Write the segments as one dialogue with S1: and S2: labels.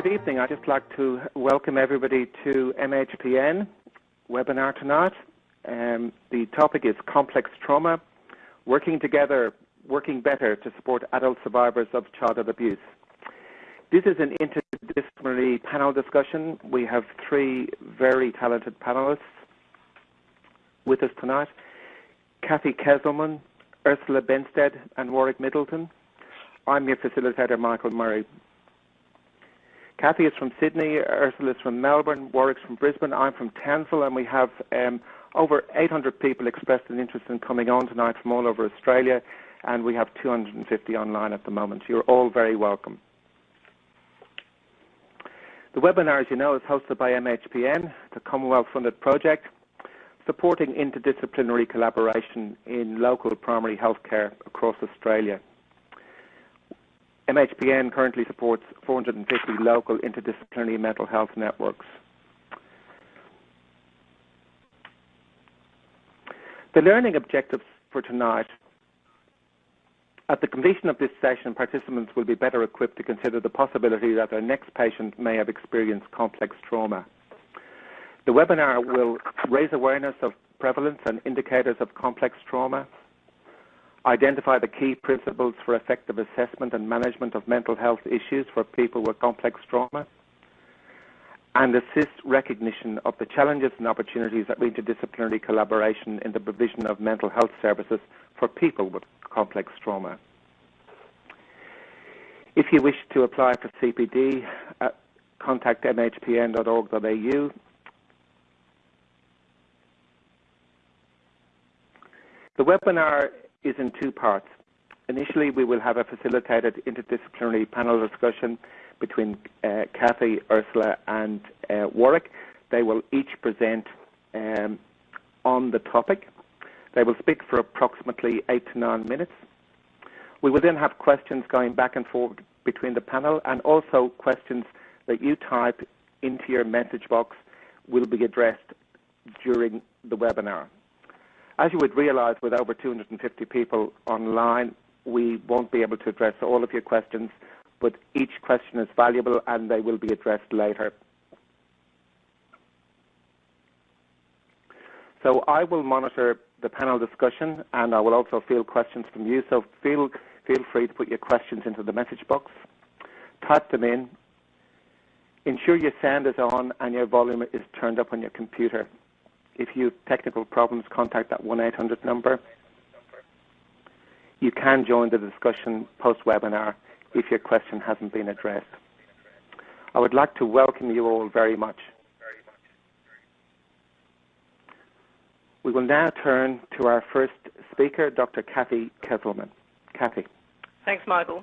S1: Good evening. I'd just like to welcome everybody to MHPN webinar tonight. Um, the topic is complex trauma, working together, working better to support adult survivors of childhood abuse. This is an interdisciplinary panel discussion. We have three very talented panelists with us tonight. Cathy Kezelman, Ursula Benstead, and Warwick Middleton. I'm your facilitator, Michael Murray. Cathy is from Sydney, Ursula is from Melbourne, Warwick's from Brisbane, I'm from Townsville, and we have um, over 800 people expressed an interest in coming on tonight from all over Australia, and we have 250 online at the moment. You're all very welcome. The webinar, as you know, is hosted by MHPN, the Commonwealth-funded project, supporting interdisciplinary collaboration in local primary healthcare across Australia. MHPN currently supports 450 local interdisciplinary mental health networks. The learning objectives for tonight. At the completion of this session, participants will be better equipped to consider the possibility that their next patient may have experienced complex trauma. The webinar will raise awareness of prevalence and indicators of complex trauma, identify the key principles for effective assessment and management of mental health issues for people with complex trauma, and assist recognition of the challenges and opportunities of interdisciplinary collaboration in the provision of mental health services for people with complex trauma. If you wish to apply for CPD, uh, contact mhpn.org.au. The webinar is in two parts. Initially, we will have a facilitated interdisciplinary panel discussion between uh, Cathy, Ursula, and uh, Warwick. They will each present um, on the topic. They will speak for approximately eight to nine minutes. We will then have questions going back and forth between the panel and also questions that you type into your message box will be addressed during the webinar. As you would realize, with over 250 people online, we won't be able to address all of your questions, but each question is valuable and they will be addressed later. So I will monitor the panel discussion and I will also field questions from you. So feel, feel free to put your questions into the message box. Type them in. Ensure your sound is on and your volume is turned up on your computer. If you have technical problems, contact that 1-800 number. You can join the discussion post-webinar if your question hasn't been addressed. I would like to welcome you all very much. We will now turn to our first speaker, Dr. Cathy Kezelman. Cathy.
S2: Thanks, Michael.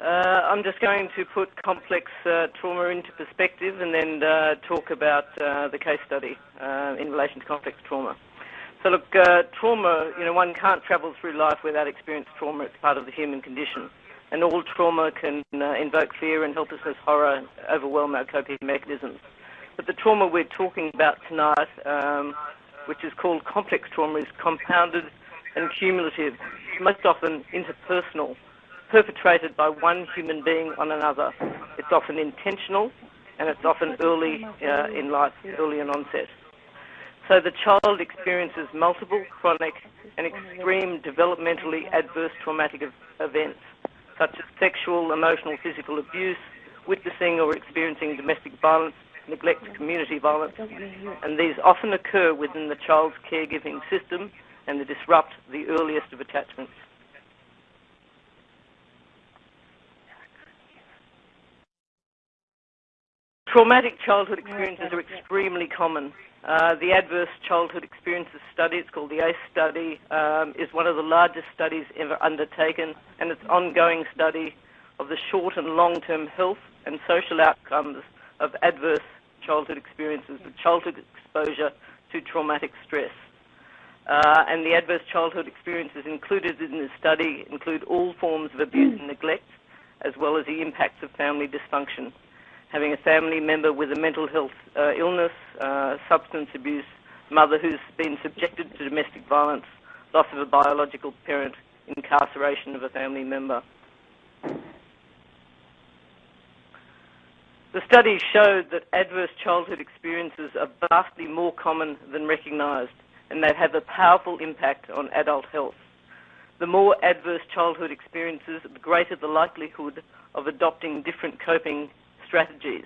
S2: Uh, I'm just going to put complex uh, trauma into perspective and then uh, talk about the case study in relation to complex trauma. So look, uh, trauma, you know, one can't travel through life without experiencing trauma. It's part of the human condition. And all trauma can invoke fear and helplessness, horror, overwhelm our coping mechanisms. But the trauma we're talking about tonight, um, which is called complex trauma, is compounded and cumulative, most often interpersonal perpetrated by one human being on another. It's often intentional and it's often early uh, in life, early in onset. So the child experiences multiple chronic and extreme developmentally adverse traumatic events, such as sexual, emotional, physical abuse, witnessing or experiencing domestic violence, neglect, community violence, and these often occur within the child's caregiving system and they disrupt the earliest of attachments. Traumatic childhood experiences are extremely common. Uh, the Adverse Childhood Experiences Study, it's called the ACE study, um, is one of the largest studies ever undertaken, and it's an ongoing study of the short and long-term health and social outcomes of adverse childhood experiences, with childhood exposure to traumatic stress. Uh, and the adverse childhood experiences included in this study include all forms of abuse and neglect, as well as the impacts of family dysfunction having a family member with a mental health uh, illness, uh, substance abuse, mother who's been subjected to domestic violence, loss of a biological parent, incarceration of a family member. The studies showed that adverse childhood experiences are vastly more common than recognised and they have a powerful impact on adult health. The more adverse childhood experiences, the greater the likelihood of adopting different coping strategies,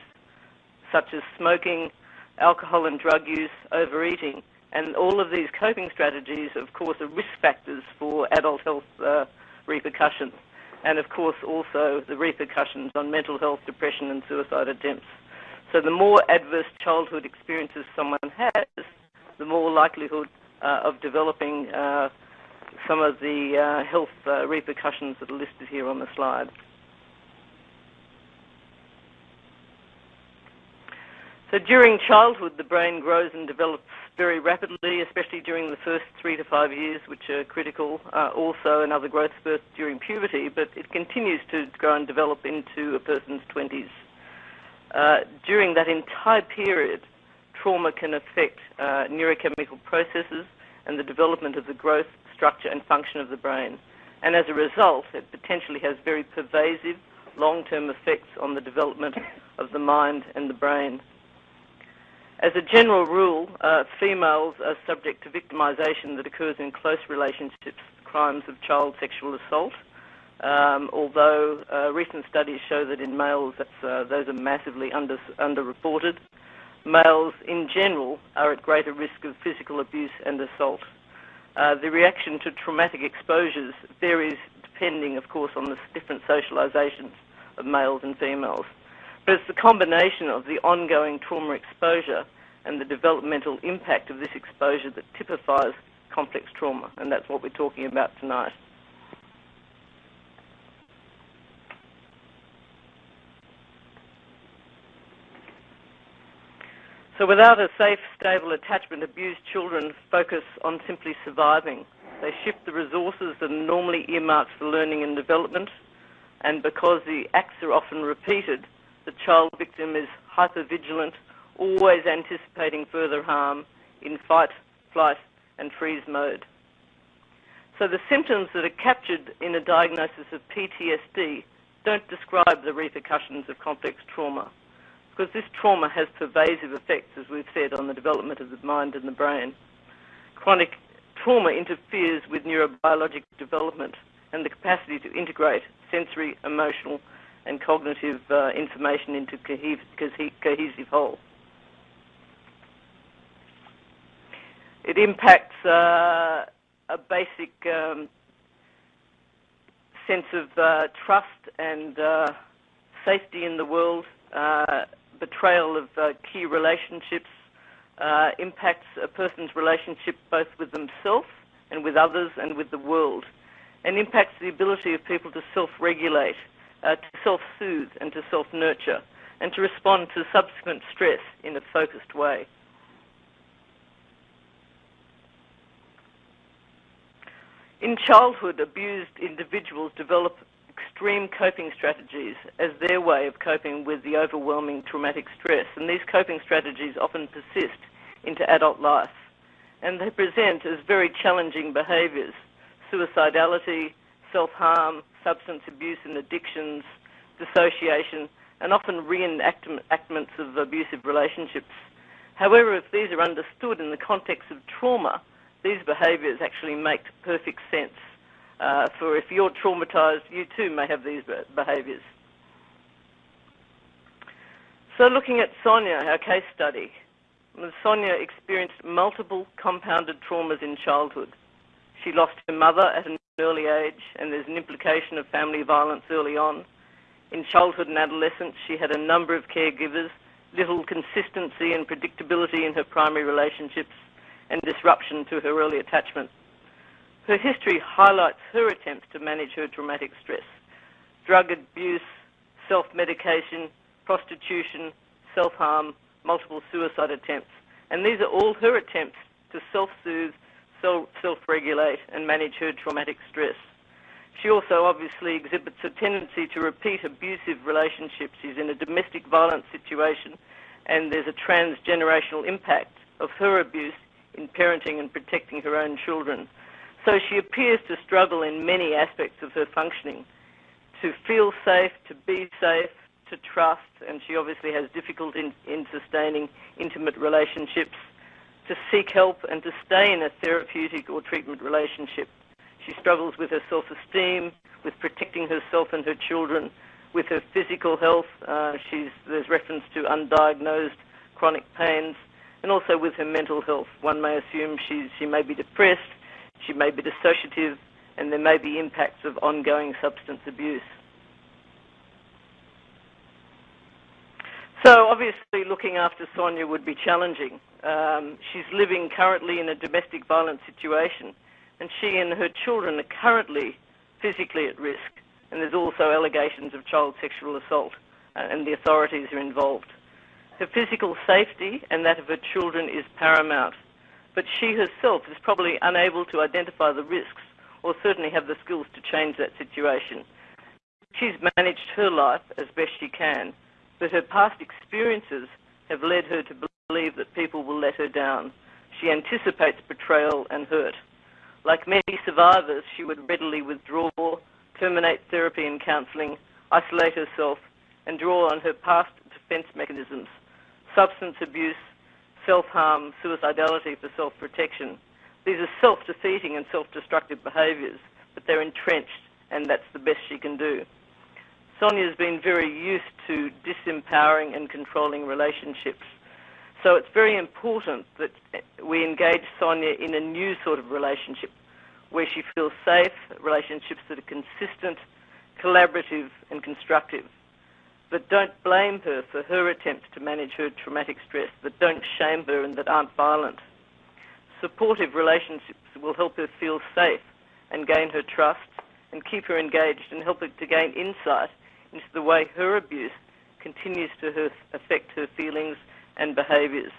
S2: such as smoking, alcohol and drug use, overeating, and all of these coping strategies, of course, are risk factors for adult health uh, repercussions and of course also the repercussions on mental health, depression and suicide attempts. So the more adverse childhood experiences someone has, the more likelihood uh, of developing uh, some of the health repercussions that are listed here on the slide. So during childhood, the brain grows and develops very rapidly, especially during the first three to five years, which are critical. Uh, also, another growth spurt during puberty, but it continues to grow and develop into a person's 20s. Uh, during that entire period, trauma can affect uh, neurochemical processes and the development of the growth, structure, and function of the brain. And as a result, it potentially has very pervasive long-term effects on the development of the mind and the brain. As a general rule, uh, females are subject to victimization that occurs in close relationships, crimes of child sexual assault. Um, although uh, recent studies show that in males uh, those are massively under, underreported. Males in general are at greater risk of physical abuse and assault. Uh, the reaction to traumatic exposures varies depending, of course, on the different socializations of males and females. But it's the combination of the ongoing trauma exposure and the developmental impact of this exposure that typifies complex trauma, and that's what we're talking about tonight. So without a safe, stable attachment, abused children focus on simply surviving. They shift the resources that are normally earmarked for learning and development, and because the acts are often repeated, the child victim is hypervigilant, always anticipating further harm in fight, flight and freeze mode. So the symptoms that are captured in a diagnosis of PTSD don't describe the repercussions of complex trauma because this trauma has pervasive effects, as we've said, on the development of the mind and the brain. Chronic trauma interferes with neurobiologic development and the capacity to integrate sensory, emotional, and cognitive uh, information into cohesive whole. It impacts uh, a basic um, sense of uh, trust and uh, safety in the world, uh, betrayal of uh, key relationships, impacts a person's relationship both with themselves and with others and with the world, and impacts the ability of people to self-regulate uh, to self-soothe and to self-nurture and to respond to subsequent stress in a focused way. In childhood, abused individuals develop extreme coping strategies as their way of coping with the overwhelming traumatic stress, and these coping strategies often persist into adult life, and they present as very challenging behaviours, suicidality, self-harm, substance abuse and addictions, dissociation, and often reenactments of abusive relationships. However, if these are understood in the context of trauma, these behaviours actually make perfect sense. Uh, for if you're traumatised, you too may have these behaviours. So looking at Sonia, our case study, Sonia experienced multiple compounded traumas in childhood. She lost her mother at an early age, and there's an implication of family violence early on. In childhood and adolescence, she had a number of caregivers, little consistency and predictability in her primary relationships, and disruption to her early attachment. Her history highlights her attempts to manage her traumatic stress. Drug abuse, self-medication, prostitution, self-harm, multiple suicide attempts. And these are all her attempts to self-soothe self-regulate and manage her traumatic stress. She also obviously exhibits a tendency to repeat abusive relationships. She's in a domestic violence situation and there's a transgenerational impact of her abuse in parenting and protecting her own children. So she appears to struggle in many aspects of her functioning to feel safe, to be safe, to trust, and she obviously has difficulty in, in sustaining intimate relationships, to seek help and to stay in a therapeutic or treatment relationship. She struggles with her self-esteem, with protecting herself and her children, with her physical health. Uh, there's reference to undiagnosed chronic pains, and also with her mental health. One may assume she, she may be depressed, she may be dissociative, and there may be impacts of ongoing substance abuse. So obviously looking after Sonia would be challenging. Um, she's living currently in a domestic violence situation and she and her children are currently physically at risk and there's also allegations of child sexual assault uh, and the authorities are involved. Her physical safety and that of her children is paramount, but she herself is probably unable to identify the risks or certainly have the skills to change that situation. She's managed her life as best she can, but her past experiences have led her to believe that people will let her down. She anticipates betrayal and hurt. Like many survivors, she would readily withdraw, terminate therapy and counselling, isolate herself, and draw on her past defence mechanisms substance abuse, self harm, suicidality for self protection. These are self defeating and self destructive behaviours, but they're entrenched, and that's the best she can do. Sonia's been very used to disempowering and controlling relationships. So it's very important that we engage Sonia in a new sort of relationship where she feels safe, relationships that are consistent, collaborative and constructive. But don't blame her for her attempts to manage her traumatic stress, that don't shame her and that aren't violent. Supportive relationships will help her feel safe and gain her trust and keep her engaged and help her to gain insight into the way her abuse continues to her, affect her feelings and behaviours.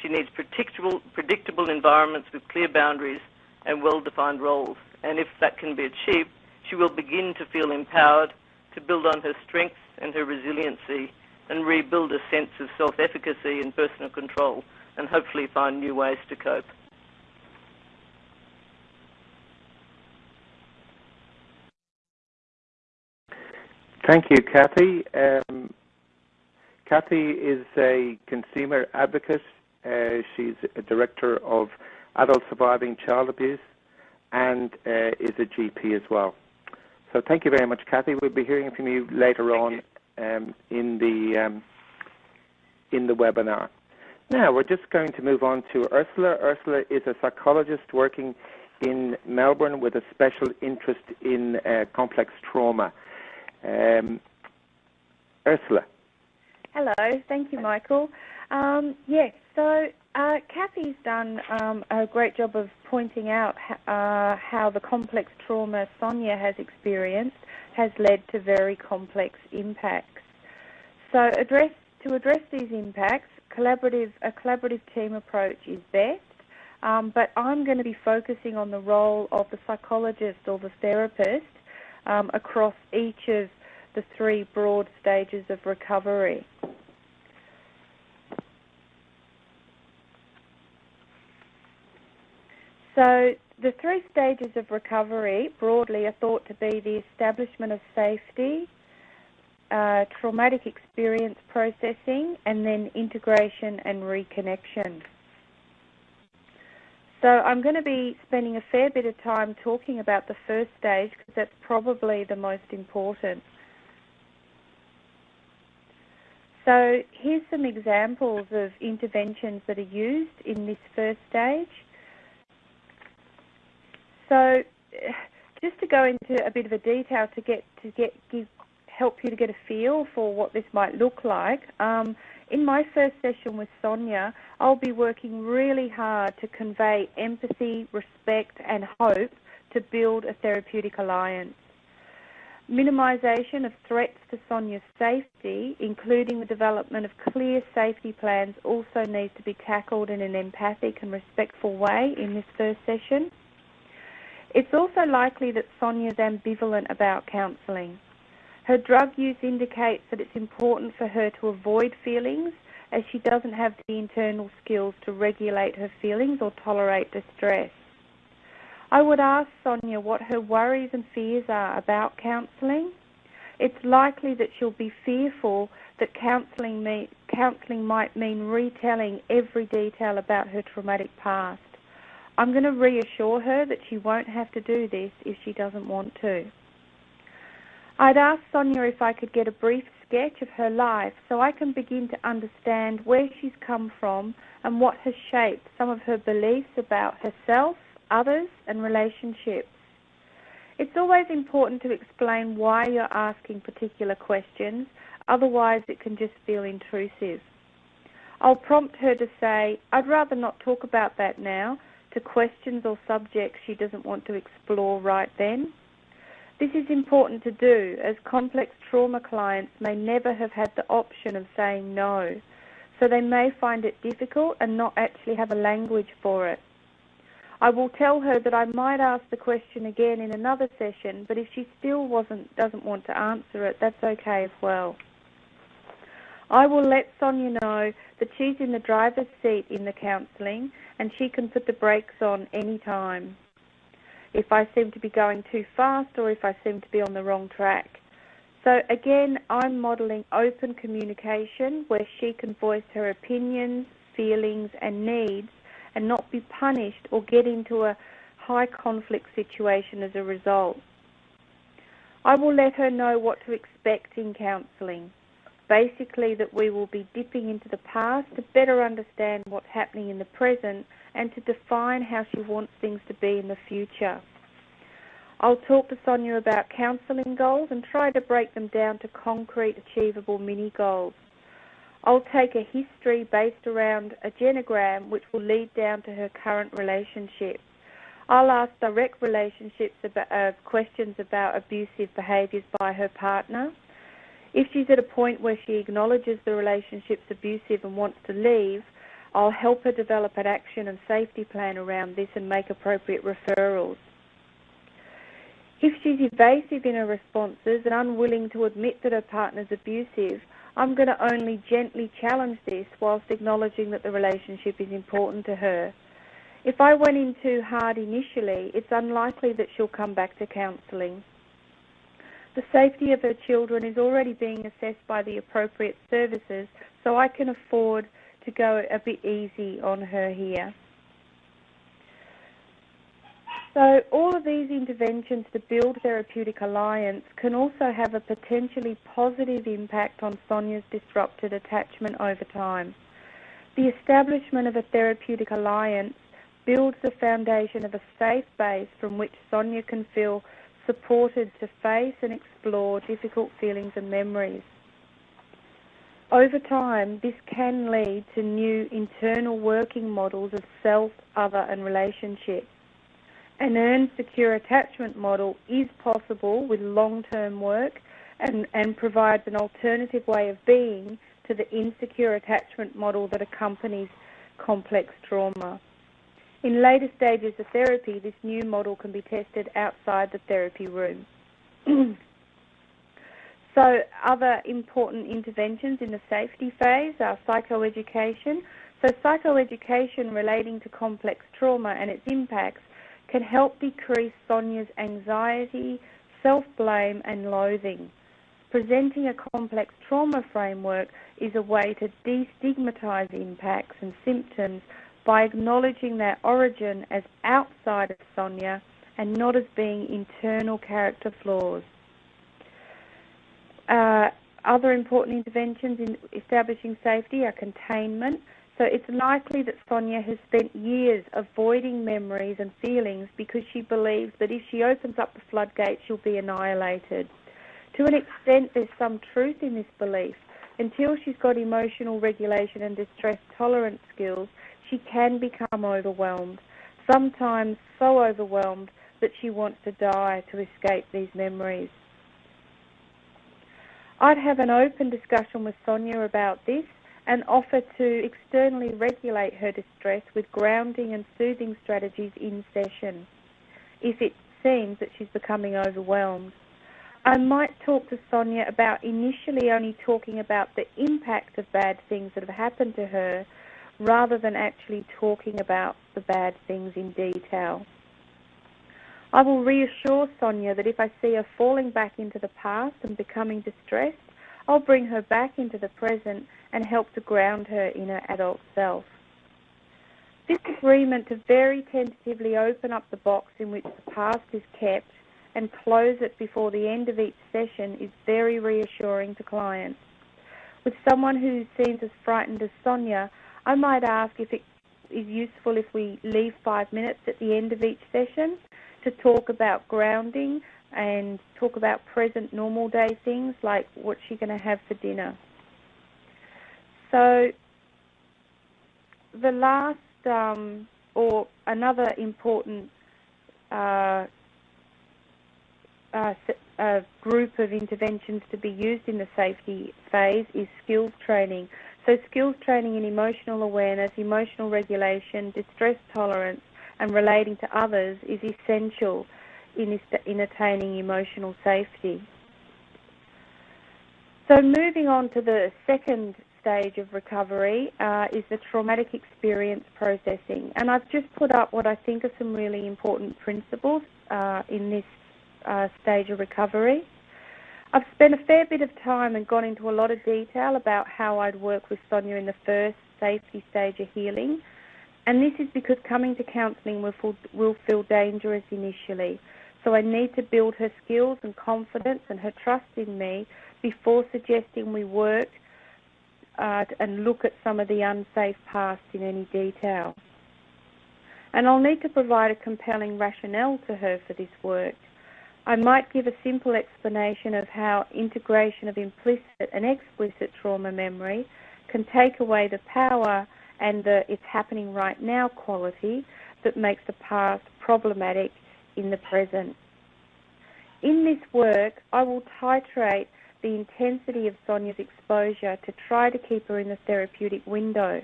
S2: She needs predictable, predictable environments with clear boundaries and well-defined roles. And if that can be achieved, she will begin to feel empowered to build on her strengths and her resiliency and rebuild a sense of self-efficacy and personal control and hopefully find new ways to cope.
S1: Thank you, Cathy. Um, Cathy is a consumer advocate. Uh, she's a director of adult surviving child abuse and uh, is a GP as well. So thank you very much, Cathy. We'll be hearing from you later on. Um, in the um, in the webinar. Now we're just going to move on to Ursula. Ursula is a psychologist working in Melbourne with a special interest in uh, complex trauma. Um, Ursula.
S3: Hello, thank you, Michael. Um, yes, so uh, Cathy's done um, a great job of pointing out uh, how the complex trauma Sonia has experienced has led to very complex impacts. So address, to address these impacts, collaborative, a collaborative team approach is best, um, but I'm going to be focusing on the role of the psychologist or the therapist um, across each of the three broad stages of recovery. So the three stages of recovery broadly are thought to be the establishment of safety, uh, traumatic experience processing, and then integration and reconnection. So I'm going to be spending a fair bit of time talking about the first stage because that's probably the most important. So here's some examples of interventions that are used in this first stage. So eh, just to go into a bit of a detail to get to get give, help you to get a feel for what this might look like. Um, in my first session with Sonia, I'll be working really hard to convey empathy, respect, and hope to build a therapeutic alliance. Minimisation of threats to Sonia's safety, including the development of clear safety plans, also needs to be tackled in an empathic and respectful way in this first session. It's also likely that Sonia's ambivalent about counselling. Her drug use indicates that it's important for her to avoid feelings as she doesn't have the internal skills to regulate her feelings or tolerate distress. I would ask Sonia what her worries and fears are about counselling. it's likely that she'll be fearful that counselling, counselling might mean retelling every detail about her traumatic past. I'm going to reassure her that she won't have to do this if she doesn't want to. I'd asked Sonia if I could get a brief sketch of her life so I can begin to understand where she's come from and what has shaped some of her beliefs about herself, others, and relationships. It's always important to explain why you're asking particular questions, otherwise, it can just feel intrusive. I'll prompt her to say, I'd rather not talk about that now, to questions or subjects she doesn't want to explore right then. This is important to do as complex trauma clients may never have had the option of saying no, so they may find it difficult and not actually have a language for it. I will tell her that I might ask the question again in another session, but if she still wasn't, doesn't want to answer it, that's okay as well. I will let Sonia know that she's in the driver's seat in the counselling and she can put the brakes on any time if I seem to be going too fast or if I seem to be on the wrong track. So again, I'm modelling open communication where she can voice her opinions, feelings and needs and not be punished or get into a high conflict situation as a result. I will let her know what to expect in counselling. Basically, that we will be dipping into the past to better understand what's happening in the present and to define how she wants things to be in the future. I'll talk to Sonia about counselling goals and try to break them down to concrete, achievable mini goals. I'll take a history based around a genogram which will lead down to her current relationship. I'll ask direct relationships about uh, questions about abusive behaviours by her partner. If she's at a point where she acknowledges the relationship's abusive and wants to leave, I'll help her develop an action and safety plan around this and make appropriate referrals. If she's evasive in her responses and unwilling to admit that her partner's abusive, I'm going to only gently challenge this whilst acknowledging that the relationship is important to her. If I went in too hard initially, it's unlikely that she'll come back to counselling. The safety of her children is already being assessed by the appropriate services, so I can afford to go a bit easy on her here. So all of these interventions to build therapeutic alliance can also have a potentially positive impact on Sonia's disrupted attachment over time. The establishment of a therapeutic alliance builds the foundation of a safe base from which Sonia can feel supported to face and explore difficult feelings and memories. Over time, this can lead to new internal working models of self, other, and relationship. An earned secure attachment model is possible with long-term work and, and provides an alternative way of being to the insecure attachment model that accompanies complex trauma. In later stages of therapy, this new model can be tested outside the therapy room. So other important interventions in the safety phase are psychoeducation. So psychoeducation relating to complex trauma and its impacts can help decrease Sonia's anxiety, self-blame and loathing. Presenting a complex trauma framework is a way to destigmatize impacts and symptoms by acknowledging their origin as outside of Sonia and not as being internal character flaws. Uh, other important interventions in establishing safety are containment. So it's likely that Sonia has spent years avoiding memories and feelings because she believes that if she opens up the floodgates, she'll be annihilated. To an extent, there's some truth in this belief. Until she's got emotional regulation and distress tolerance skills, she can become overwhelmed, sometimes so overwhelmed that she wants to die to escape these memories. I'd have an open discussion with Sonia about this and offer to externally regulate her distress with grounding and soothing strategies in session if it seems that she's becoming overwhelmed. I might talk to Sonia about initially only talking about the impact of bad things that have happened to her rather than actually talking about the bad things in detail. I will reassure Sonia that if I see her falling back into the past and becoming distressed, I'll bring her back into the present and help to ground her in her adult self. This agreement to very tentatively open up the box in which the past is kept and close it before the end of each session is very reassuring to clients. With someone who seems as frightened as Sonia, I might ask if it is useful if we leave five minutes at the end of each session to talk about grounding and talk about present normal day things like what's she going to have for dinner. So the last um, or another important uh, uh, uh, group of interventions to be used in the safety phase is skills training. So skills training in emotional awareness, emotional regulation, distress tolerance, and relating to others is essential in, in attaining emotional safety. So moving on to the second stage of recovery uh, is the traumatic experience processing. And I've just put up what I think are some really important principles uh, in this uh, stage of recovery. I've spent a fair bit of time and gone into a lot of detail about how I'd work with Sonia in the first safety stage of healing. And this is because coming to counselling will, will feel dangerous initially. So I need to build her skills and confidence and her trust in me before suggesting we work uh, and look at some of the unsafe past in any detail. And I'll need to provide a compelling rationale to her for this work. I might give a simple explanation of how integration of implicit and explicit trauma memory can take away the power and the it's happening right now quality that makes the past problematic in the present. In this work, I will titrate the intensity of Sonia's exposure to try to keep her in the therapeutic window.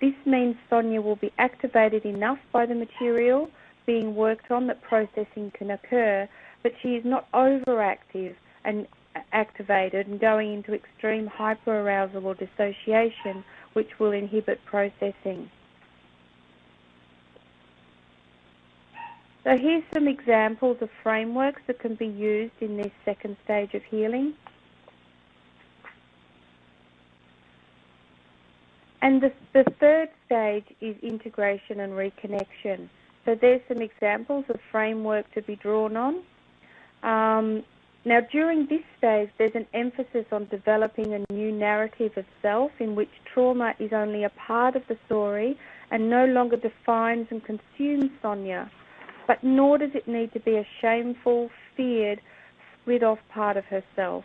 S3: This means Sonia will be activated enough by the material being worked on that processing can occur, but she is not overactive and activated and going into extreme hyperarousal or dissociation, which will inhibit processing. So here's some examples of frameworks that can be used in this second stage of healing. And the, the third stage is integration and reconnection. So there's some examples of framework to be drawn on. Um, now, during this stage, there's an emphasis on developing a new narrative of self in which trauma is only a part of the story and no longer defines and consumes Sonia, but nor does it need to be a shameful, feared, split off part of herself.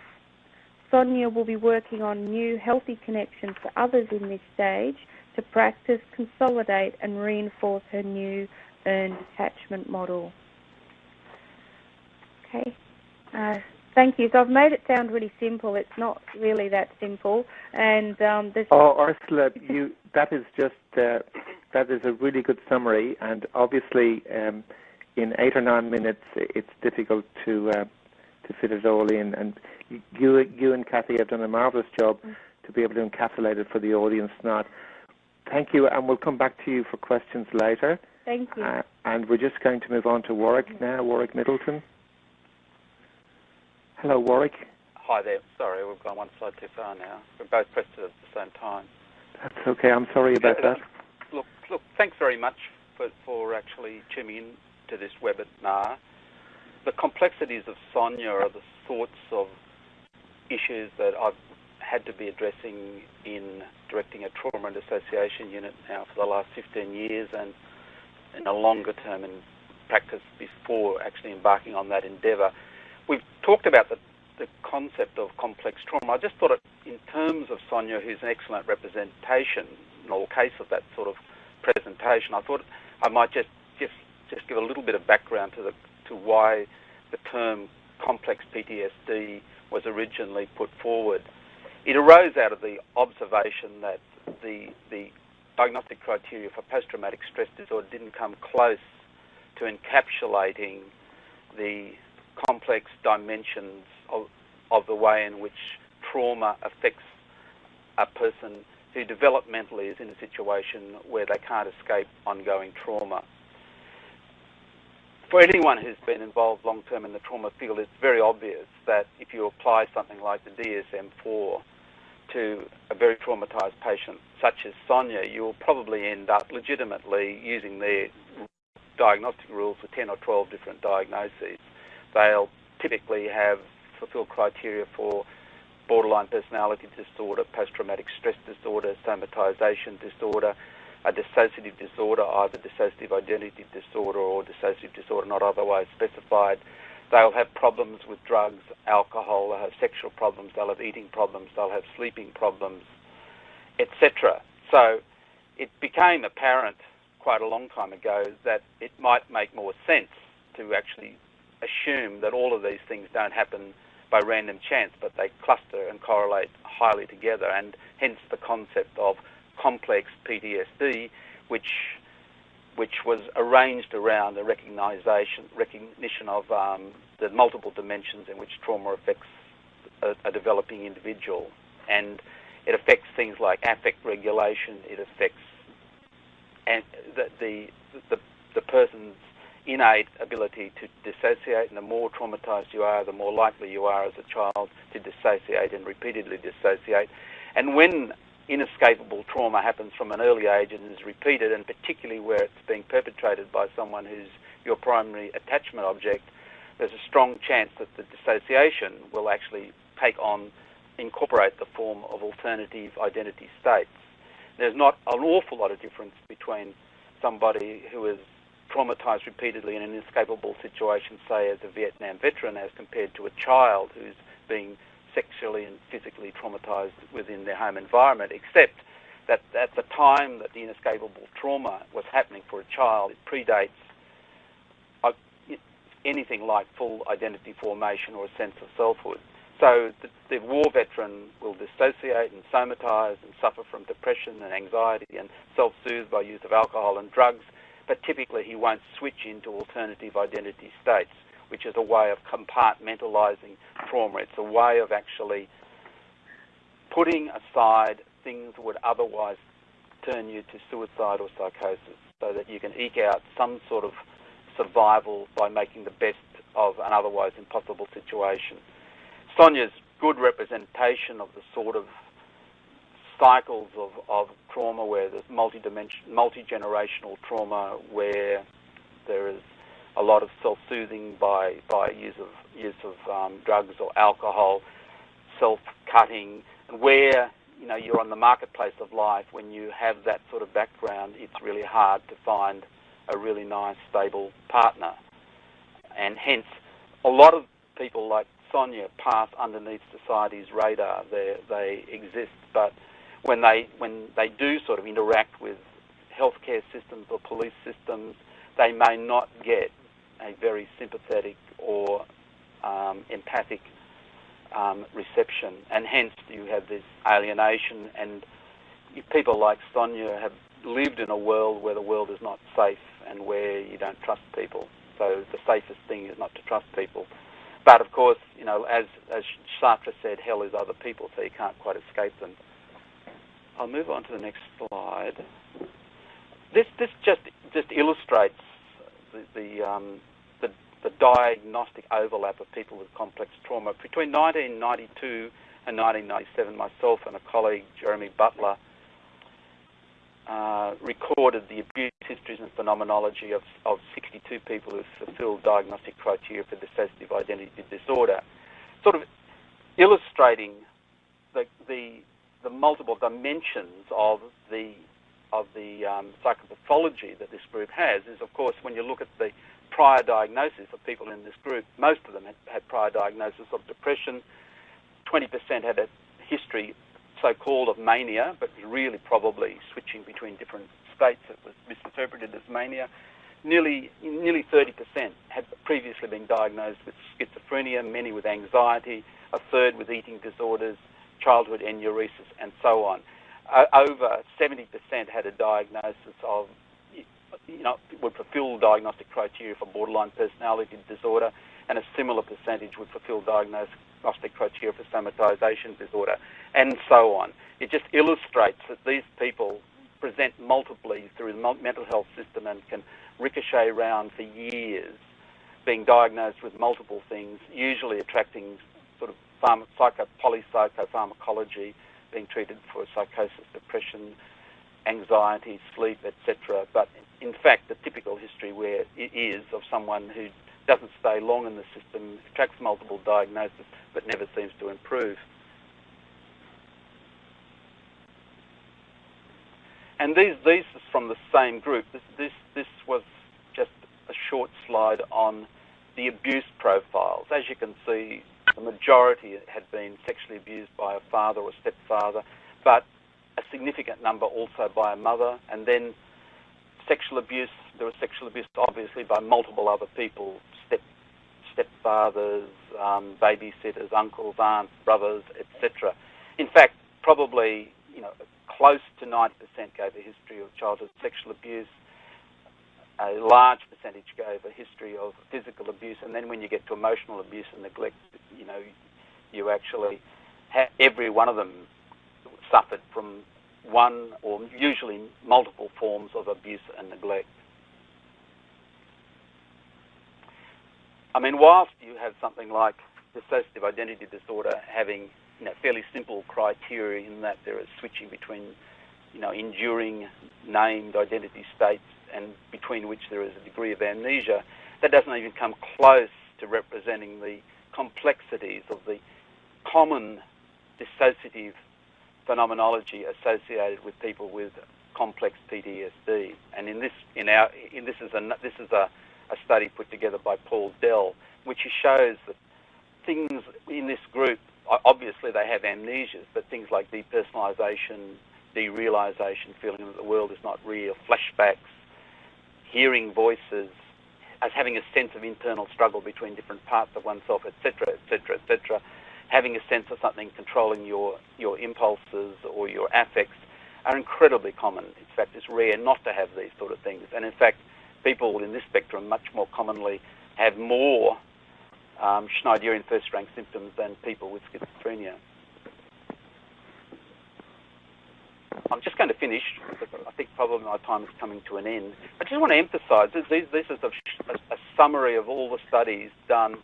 S3: Sonia will be working on new healthy connections to others in this stage to practice, consolidate and reinforce her new earned attachment model. Okay. Uh, thank you. So I've made it sound really simple. It's not really that simple. And um, there's
S1: oh, Ursula, you that is just uh, that is a really good summary. And obviously, um, in eight or nine minutes, it's difficult to uh, to fit it all in. And you, you and Cathy have done a marvelous job to be able to encapsulate it for the audience. Not. Thank you, and we'll come back to you for questions later.
S3: Thank you. Uh,
S1: and we're just going to move on to Warwick now. Warwick Middleton. Hello, Warwick.
S4: Hi there. Sorry, we've gone one slide too far now. We're both pressed it at the same time.
S1: That's okay. I'm sorry about that.
S4: Uh, look, look. Thanks very much for, for actually tuning in to this webinar. The complexities of Sonia are the sorts of issues that I've had to be addressing in directing a trauma and dissociation unit now for the last 15 years and in a longer term in practice before actually embarking on that endeavour. We've talked about the, the concept of complex trauma. I just thought it, in terms of Sonia, who's an excellent representation in all case of that sort of presentation, I thought I might just, just, just give a little bit of background to, the, to why the term complex PTSD was originally put forward. It arose out of the observation that the, the diagnostic criteria for post-traumatic stress disorder didn't come close to encapsulating the complex dimensions of, of the way in which trauma affects a person who developmentally is in a situation where they can't escape ongoing trauma. for anyone who's been involved long term in the trauma field, it's very obvious that if you apply something like the DSM-4 to a very traumatized patient such as Sonia, you'll probably end up legitimately using their diagnostic rules for 10 or 12 different diagnoses. They'll typically have fulfilled criteria for borderline personality disorder, post-traumatic stress disorder, somatization disorder, a dissociative disorder, either dissociative identity disorder or dissociative disorder not otherwise specified. They'll have problems with drugs, alcohol, they'll have sexual problems, they'll have eating problems, they'll have sleeping problems, etc. So it became apparent quite a long time ago that it might make more sense to actually assume that all of these things don't happen by random chance, but they cluster and correlate highly together, and hence the concept of complex PTSD, which which was arranged around the recognition recognition of um, the multiple dimensions in which trauma affects a, a, developing individual, and it affects things like affect regulation. It affects and the the the, the person's innate ability to dissociate, and the more traumatized you are, the more likely you are as a child to dissociate and repeatedly dissociate. And when inescapable trauma happens from an early age and is repeated, and particularly where it's being perpetrated by someone who's your primary attachment object, there's a strong chance that the dissociation will actually take on, incorporate the form of alternative identity states. There's not an awful lot of difference between somebody who is traumatized repeatedly in an inescapable situation, say as a Vietnam veteran, as compared to a child who's being sexually and physically traumatized within their home environment, except that at the time that the inescapable trauma was happening for a child, it predates uh, anything like full identity formation or a sense of selfhood. So the, the, war veteran will dissociate and somatize and suffer from depression and anxiety and self-soothe by use of alcohol and drugs but typically he won't switch into alternative identity states, which is a way of compartmentalizing trauma. It's a way of actually putting aside things that would otherwise turn you to suicide or psychosis so that you can eke out some sort of survival by making the best of an otherwise impossible situation. Sonia's good representation of the sort of cycles of, of trauma where there's multi-dimension, multi-generational trauma where there is a lot of self-soothing by, by use of, use of um, drugs or alcohol, self-cutting, and where you know you're on the marketplace of life, when you have that sort of background, it's really hard to find a really nice, stable partner. And hence, a lot of people like Sonia pass underneath society's radar. They, they exist, but when they when they do sort of interact with healthcare systems or police systems, they may not get a very sympathetic or um, empathic um, reception, and hence you have this alienation. And people like Sonia have lived in a world where the world is not safe and where you don't trust people. So the safest thing is not to trust people. But of course, you know, as as Sartre said, hell is other people, so you can't quite escape them. I'll move on to the next slide. This this just just illustrates the the, um, the, the diagnostic overlap of people with complex trauma between 1992 and 1997. Myself and a colleague, Jeremy Butler, uh, recorded the abuse histories and phenomenology of, of 62 people who fulfilled diagnostic criteria for dissociative identity disorder, sort of illustrating the, the the multiple dimensions of the of the um, psychopathology that this group has is, of course, when you look at the prior diagnosis of people in this group, most of them had, had prior diagnosis of depression. 20% had a history, so-called, of mania, but really probably switching between different states that was misinterpreted as mania. Nearly, nearly 30% had previously been diagnosed with schizophrenia, many with anxiety, a third with eating disorders, childhood enuresis, and so on. Uh, over 70% had a diagnosis of, you know, would fulfill diagnostic criteria for borderline personality disorder, and a similar percentage would fulfill diagnostic criteria for somatization disorder, and so on. It just illustrates that these people present multiply through the mental health system and can ricochet around for years being diagnosed with multiple things, usually attracting pharma, psycho, polypsychopharmacology, being treated for psychosis, depression, anxiety, sleep, etc. But in fact, the typical history where it is of someone who doesn't stay long in the system, tracks multiple diagnoses, but never seems to improve. And these these are from the same group. This this this was just a short slide on the abuse profiles. As you can see, the majority had been sexually abused by a father or stepfather, but a significant number also by a mother, and then sexual abuse. There was sexual abuse, obviously, by multiple other people: step stepfathers, um, babysitters, uncles, aunts, brothers, etc. In fact, probably you know close to 90% gave a history of childhood sexual abuse. A large percentage gave a history of physical abuse, and then when you get to emotional abuse and neglect, you know, you actually every one of them suffered from one or usually multiple forms of abuse and neglect. I mean, whilst you have something like dissociative identity disorder having you know, fairly simple criteria in that there is switching between you know, enduring named identity states and between which there is a degree of amnesia, that doesn't even come close to representing the complexities of the common dissociative phenomenology associated with people with complex PTSD. And in this, in our, in this is a this is a, a study put together by Paul Dell, which shows that things in this group, obviously they have amnesias, but things like depersonalization, derealization, feeling that the world is not real, flashbacks, hearing voices, as having a sense of internal struggle between different parts of oneself, etc., etc., etc., having a sense of something controlling your, your impulses or your affects are incredibly common. In fact, it's rare not to have these sort of things. And in fact, people in this spectrum much more commonly have more um, Schneiderian first rank symptoms than people with schizophrenia. I'm just going to finish because I think probably my time is coming to an end. I just want to emphasise this, this is a, a summary of all the studies done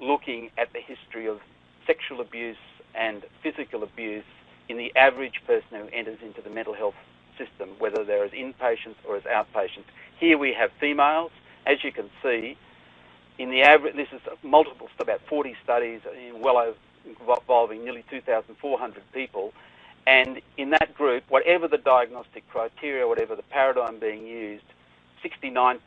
S4: looking at the history of sexual abuse and physical abuse in the average person who enters into the mental health system, whether they're as inpatients or as outpatients. Here we have females. As you can see, in the average, this is multiple, about 40 studies in well over, involving nearly 2,400 people. And in that group, whatever the diagnostic criteria, whatever the paradigm being used, 69%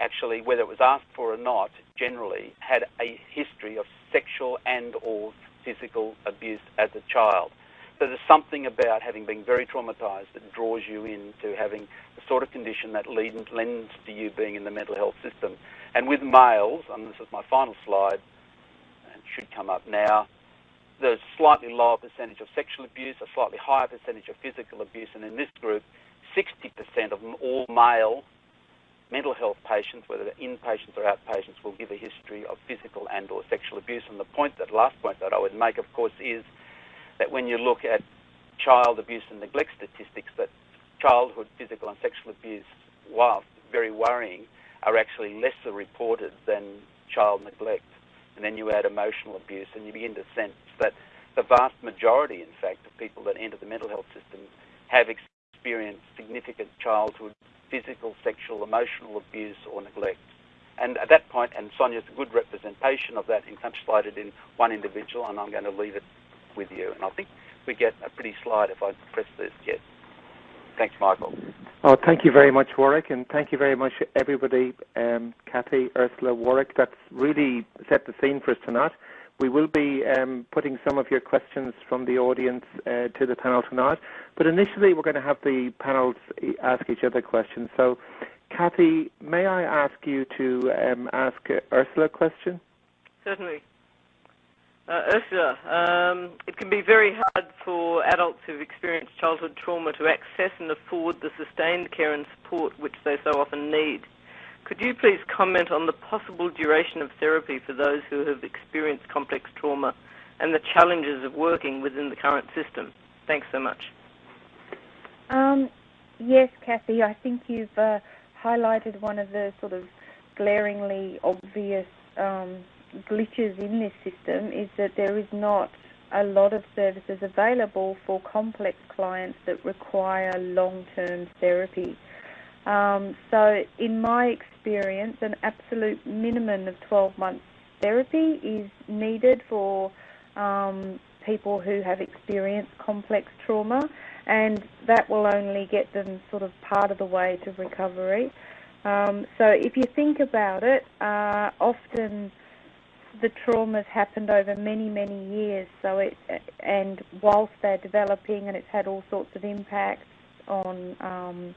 S4: actually, whether it was asked for or not, generally had a history of sexual and or physical abuse as a child. So there's something about having been very traumatized that draws you into having the sort of condition that lends to you being in the mental health system. And with males, and this is my final slide, and should come up now, a slightly lower percentage of sexual abuse, a slightly higher percentage of physical abuse, and in this group, 60% of all male mental health patients, whether they're inpatients or outpatients, will give a history of physical and or sexual abuse. And the point, that last point that I would make, of course, is that when you look at child abuse and neglect statistics, that childhood physical and sexual abuse, whilst very worrying, are actually lesser reported than child neglect. And then you add emotional abuse, and you begin to sense that the vast majority, in fact, of people that enter the mental health system have experienced significant childhood physical, sexual, emotional abuse or neglect. And at that point, and Sonia's a good representation of that, encapsulated in one individual, and I'm going to leave it with you. And I think we get a pretty slide if I press this yet. Thanks, Michael.
S1: Oh, thank you very much, Warwick, and thank you very much, everybody, um, Cathy, Ursula, Warwick. That's really set the scene for us tonight. We will be um, putting some of your questions from the audience uh, to the panel tonight, but initially we're going to have the panels ask each other questions. So, Cathy, may I ask you to um, ask Ursula a question?
S2: Certainly. Uh, Ursula, um, it can be very hard for adults who've experienced childhood trauma to access and afford the sustained care and support which they so often need. Could you please comment on the possible duration of therapy for those who have experienced complex trauma and the challenges of working within the current system? Thanks so much.
S3: Um, yes, Cathy, I think you've uh, highlighted one of the sort of glaringly obvious um, glitches in this system is that there is not a lot of services available for complex clients that require long-term therapy. Um, so, in my experience, an absolute minimum of 12 months therapy is needed for um, people who have experienced complex trauma, and that will only get them sort of part of the way to recovery. Um, so, if you think about it, uh, often the trauma's happened over many, many years. So it, and whilst they're developing, and it's had all sorts of impacts on um,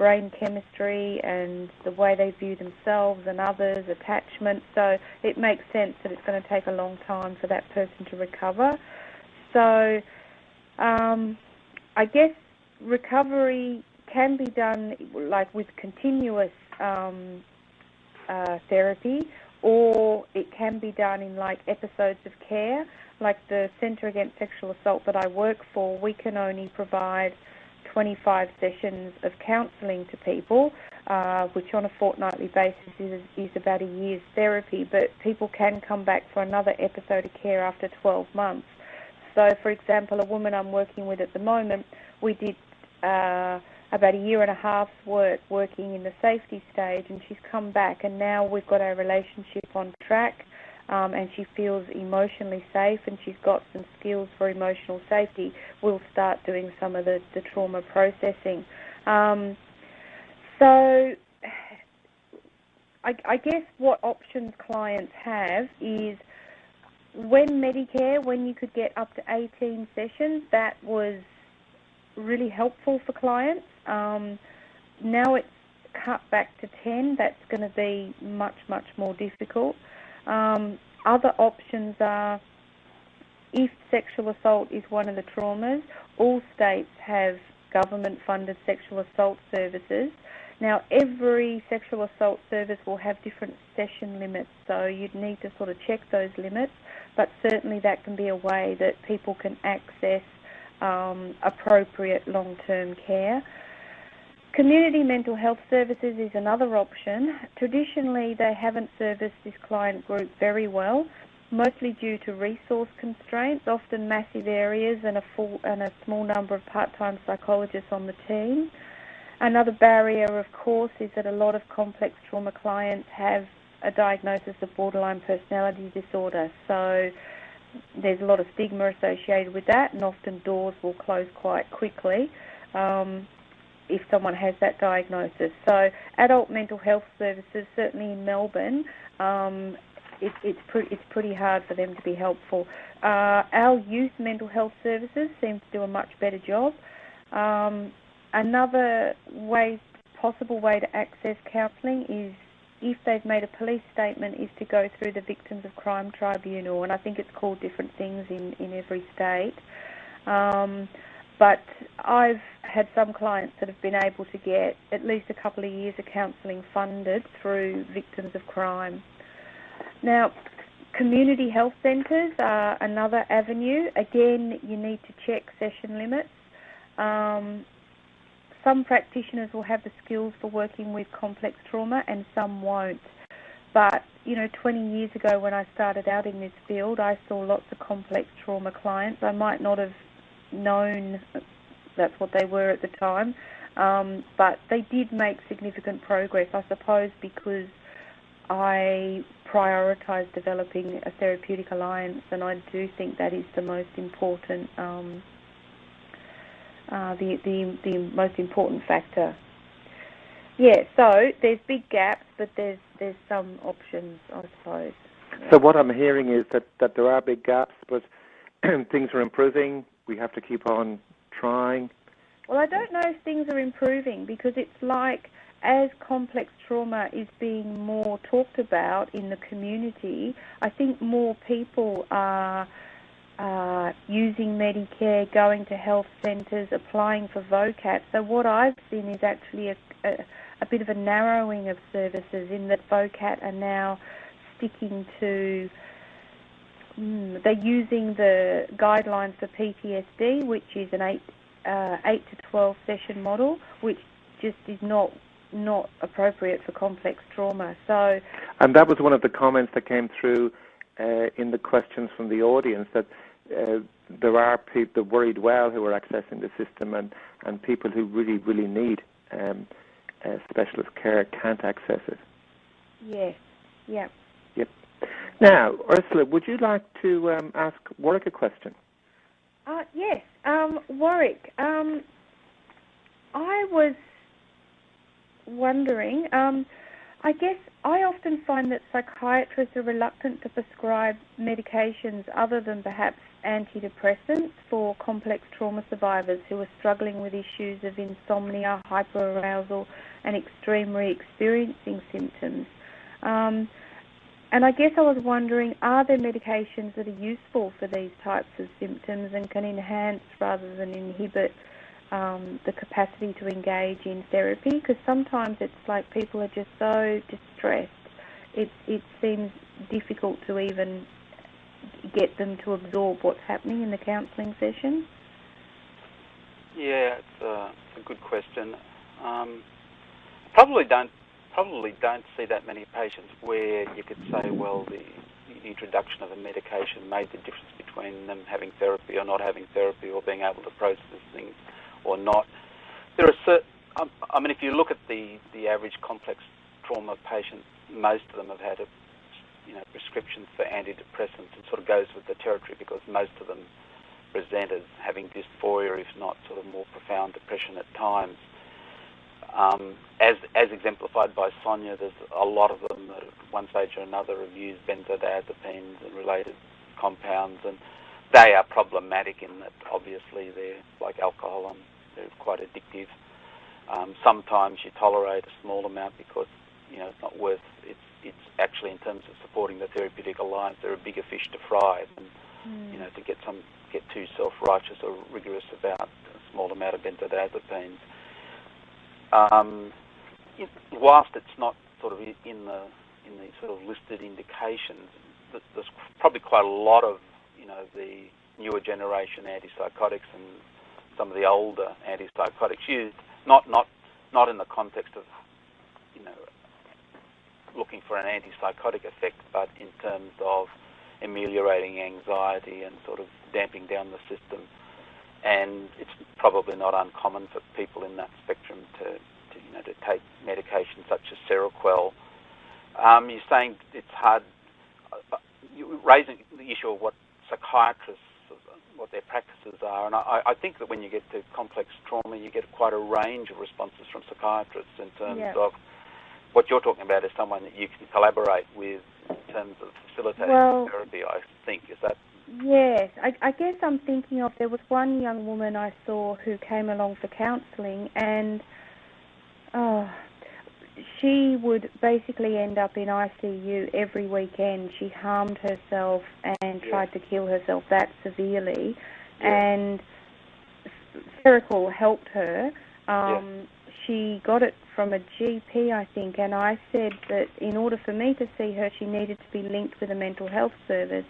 S3: brain chemistry and the way they view themselves and others, attachment. So it makes sense that it's going to take a long time for that person to recover. So um, I guess recovery can be done like with continuous um, uh, therapy or it can be done in like episodes of care. Like the Centre Against Sexual Assault that I work for, we can only provide 25 sessions of counselling to people, uh, which on a fortnightly basis is, is about a year's therapy, but people can come back for another episode of care after 12 months. So, for example, a woman I'm working with at the moment, we did uh, about a year and a half's work working in the safety stage, and she's come back, and now we've got our relationship on track. Um, and she feels emotionally safe and she's got some skills for emotional safety, we'll start doing some of the, the trauma processing. Um, so I, I, guess what options clients have is when Medicare, when you could get up to 18 sessions, that was really helpful for clients. Um, now it's cut back to 10. That's going to be much, much more difficult. Um, other options are if sexual assault is one of the traumas, all states have government funded sexual assault services. Now, every sexual assault service will have different session limits, so you'd need to sort of check those limits, but certainly that can be a way that people can access um, appropriate long term care. Community mental health services is another option. Traditionally, they haven't serviced this client group very well, mostly due to resource constraints, often massive areas and a, full, and a small number of part-time psychologists on the team. Another barrier, of course, is that a lot of complex trauma clients have a diagnosis of borderline personality disorder. So there's a lot of stigma associated with that, and often doors will close quite quickly. Um, if someone has that diagnosis. So adult mental health services, certainly in Melbourne, um, it, it's, pre- it's pretty hard for them to be helpful. Uh, our youth mental health services seem to do a much better job. Um, another way, possible way to access counselling is if they've made a police statement is to go through the Victims of Crime Tribunal, and I think it's called different things in, in every state. Um, but I've had some clients that have been able to get at least a couple of years of counselling funded through victims of crime. Now, community health centres are another avenue. Again, you need to check session limits. Um, some practitioners will have the skills for working with complex trauma and some won't. But, you know, 20 years ago when I started out in this field, I saw lots of complex trauma clients. I might not have known that's what they were at the time. Um, but they did make significant progress, I suppose, because I prioritise developing a therapeutic alliance, and I do think that is the most important, um, uh, the, the the most important factor. Yeah, so there's big gaps, but there's there's some options, I suppose.
S1: So what I'm hearing is that, that there are big gaps, but things are improving we have to keep on trying?
S3: Well, I don't know if things are improving because it's like as complex trauma is being more talked about in the community, I think more people are uh, using Medicare, going to health centres, applying for VOCAT. So what I've seen is actually a, a, a bit of a narrowing of services in that VOCAT are now sticking to Mm, they're using the guidelines for PTSD, which is an eight, uh, eight to twelve session model, which just is not not appropriate for complex trauma. So,
S1: and that was one of the comments that came through uh, in the questions from the audience that uh, there are people worried well who are accessing the system, and and people who really really need um, uh, specialist care can't access it.
S3: Yes. Yeah.
S1: Yep. Now, Ursula, would you like to um, ask Warwick a question?
S3: Uh, yes. Um, Warwick, um, I was wondering, um, I guess I often find that psychiatrists are reluctant to prescribe medications other than perhaps antidepressants for complex trauma survivors who are struggling with issues of insomnia, hyperarousal, and extreme re-experiencing symptoms. Um, and I guess I was wondering, are there medications that are useful for these types of symptoms and can enhance rather than inhibit um, the capacity to engage in therapy? Because sometimes it's like people are just so distressed, it, it seems difficult to even get them to absorb what's happening in the counselling session.
S4: Yeah, it's a, it's a good question. Um, probably don't probably don't see that many patients where you could say, well, the, the introduction of a medication made the difference between them having therapy or not having therapy or being able to process things or not. There are certain, I mean, if you look at the, the average complex trauma patient, most of them have had a you know, prescription for antidepressants and sort of goes with the territory because most of them present as having dysphoria, if not sort of more profound depression at times. Um, as as exemplified by Sonia, there's a lot of them that at one stage or another have used benzodiazepines and related compounds, and they are problematic in that obviously they're like alcohol and they're quite addictive. Um, sometimes you tolerate a small amount because you know it's not worth it's it's actually in terms of supporting the therapeutic alliance there are a bigger fish to fry than mm. you know to get some get too self-righteous or rigorous about a small amount of benzodiazepines. Um, whilst it's not sort of in the in the sort of listed indications, there's probably quite a lot of you know the newer generation antipsychotics and some of the older antipsychotics. Used not not not in the context of you know looking for an antipsychotic effect, but in terms of ameliorating anxiety and sort of damping down the system and it's probably not uncommon for people in that spectrum to, to you know, to take medications such as Seroquel. Um, you're saying it's hard. Uh, you're raising the issue of what psychiatrists, what their practices are, and I, I, think that when you get to complex trauma, you get quite a range of responses from psychiatrists in terms
S3: yeah.
S4: of what you're talking about is someone that you can collaborate with in terms of facilitating
S3: well,
S4: therapy. I think is that
S3: Yes, I, I guess I'm thinking of there was one young woman I saw who came along for counselling, and oh, she would basically end up in ICU every weekend. She harmed herself and
S4: yes.
S3: tried to kill herself that severely,
S4: yes.
S3: and Seroquel helped her. Um,
S4: yes.
S3: She got it from a GP, I think, and I said that in order for me to see her, she needed to be linked with a mental health service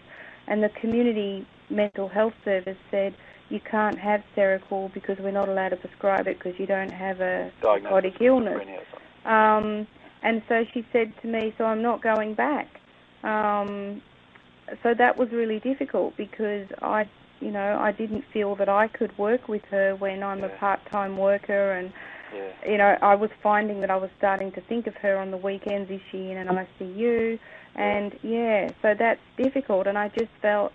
S3: and the community mental health service said you can't have Seroquel because we're not allowed to prescribe it because you don't have a psychotic illness. Um, and so she said to me, so I'm not going back. Um, so that was really difficult because I, you know, I didn't feel that I could work with her when I'm
S4: yeah.
S3: a part-time worker and,
S4: yeah.
S3: you know, I was finding that I was starting to think of her on the weekends. Is she in an mm. ICU? And yeah, so that's difficult. And I just felt,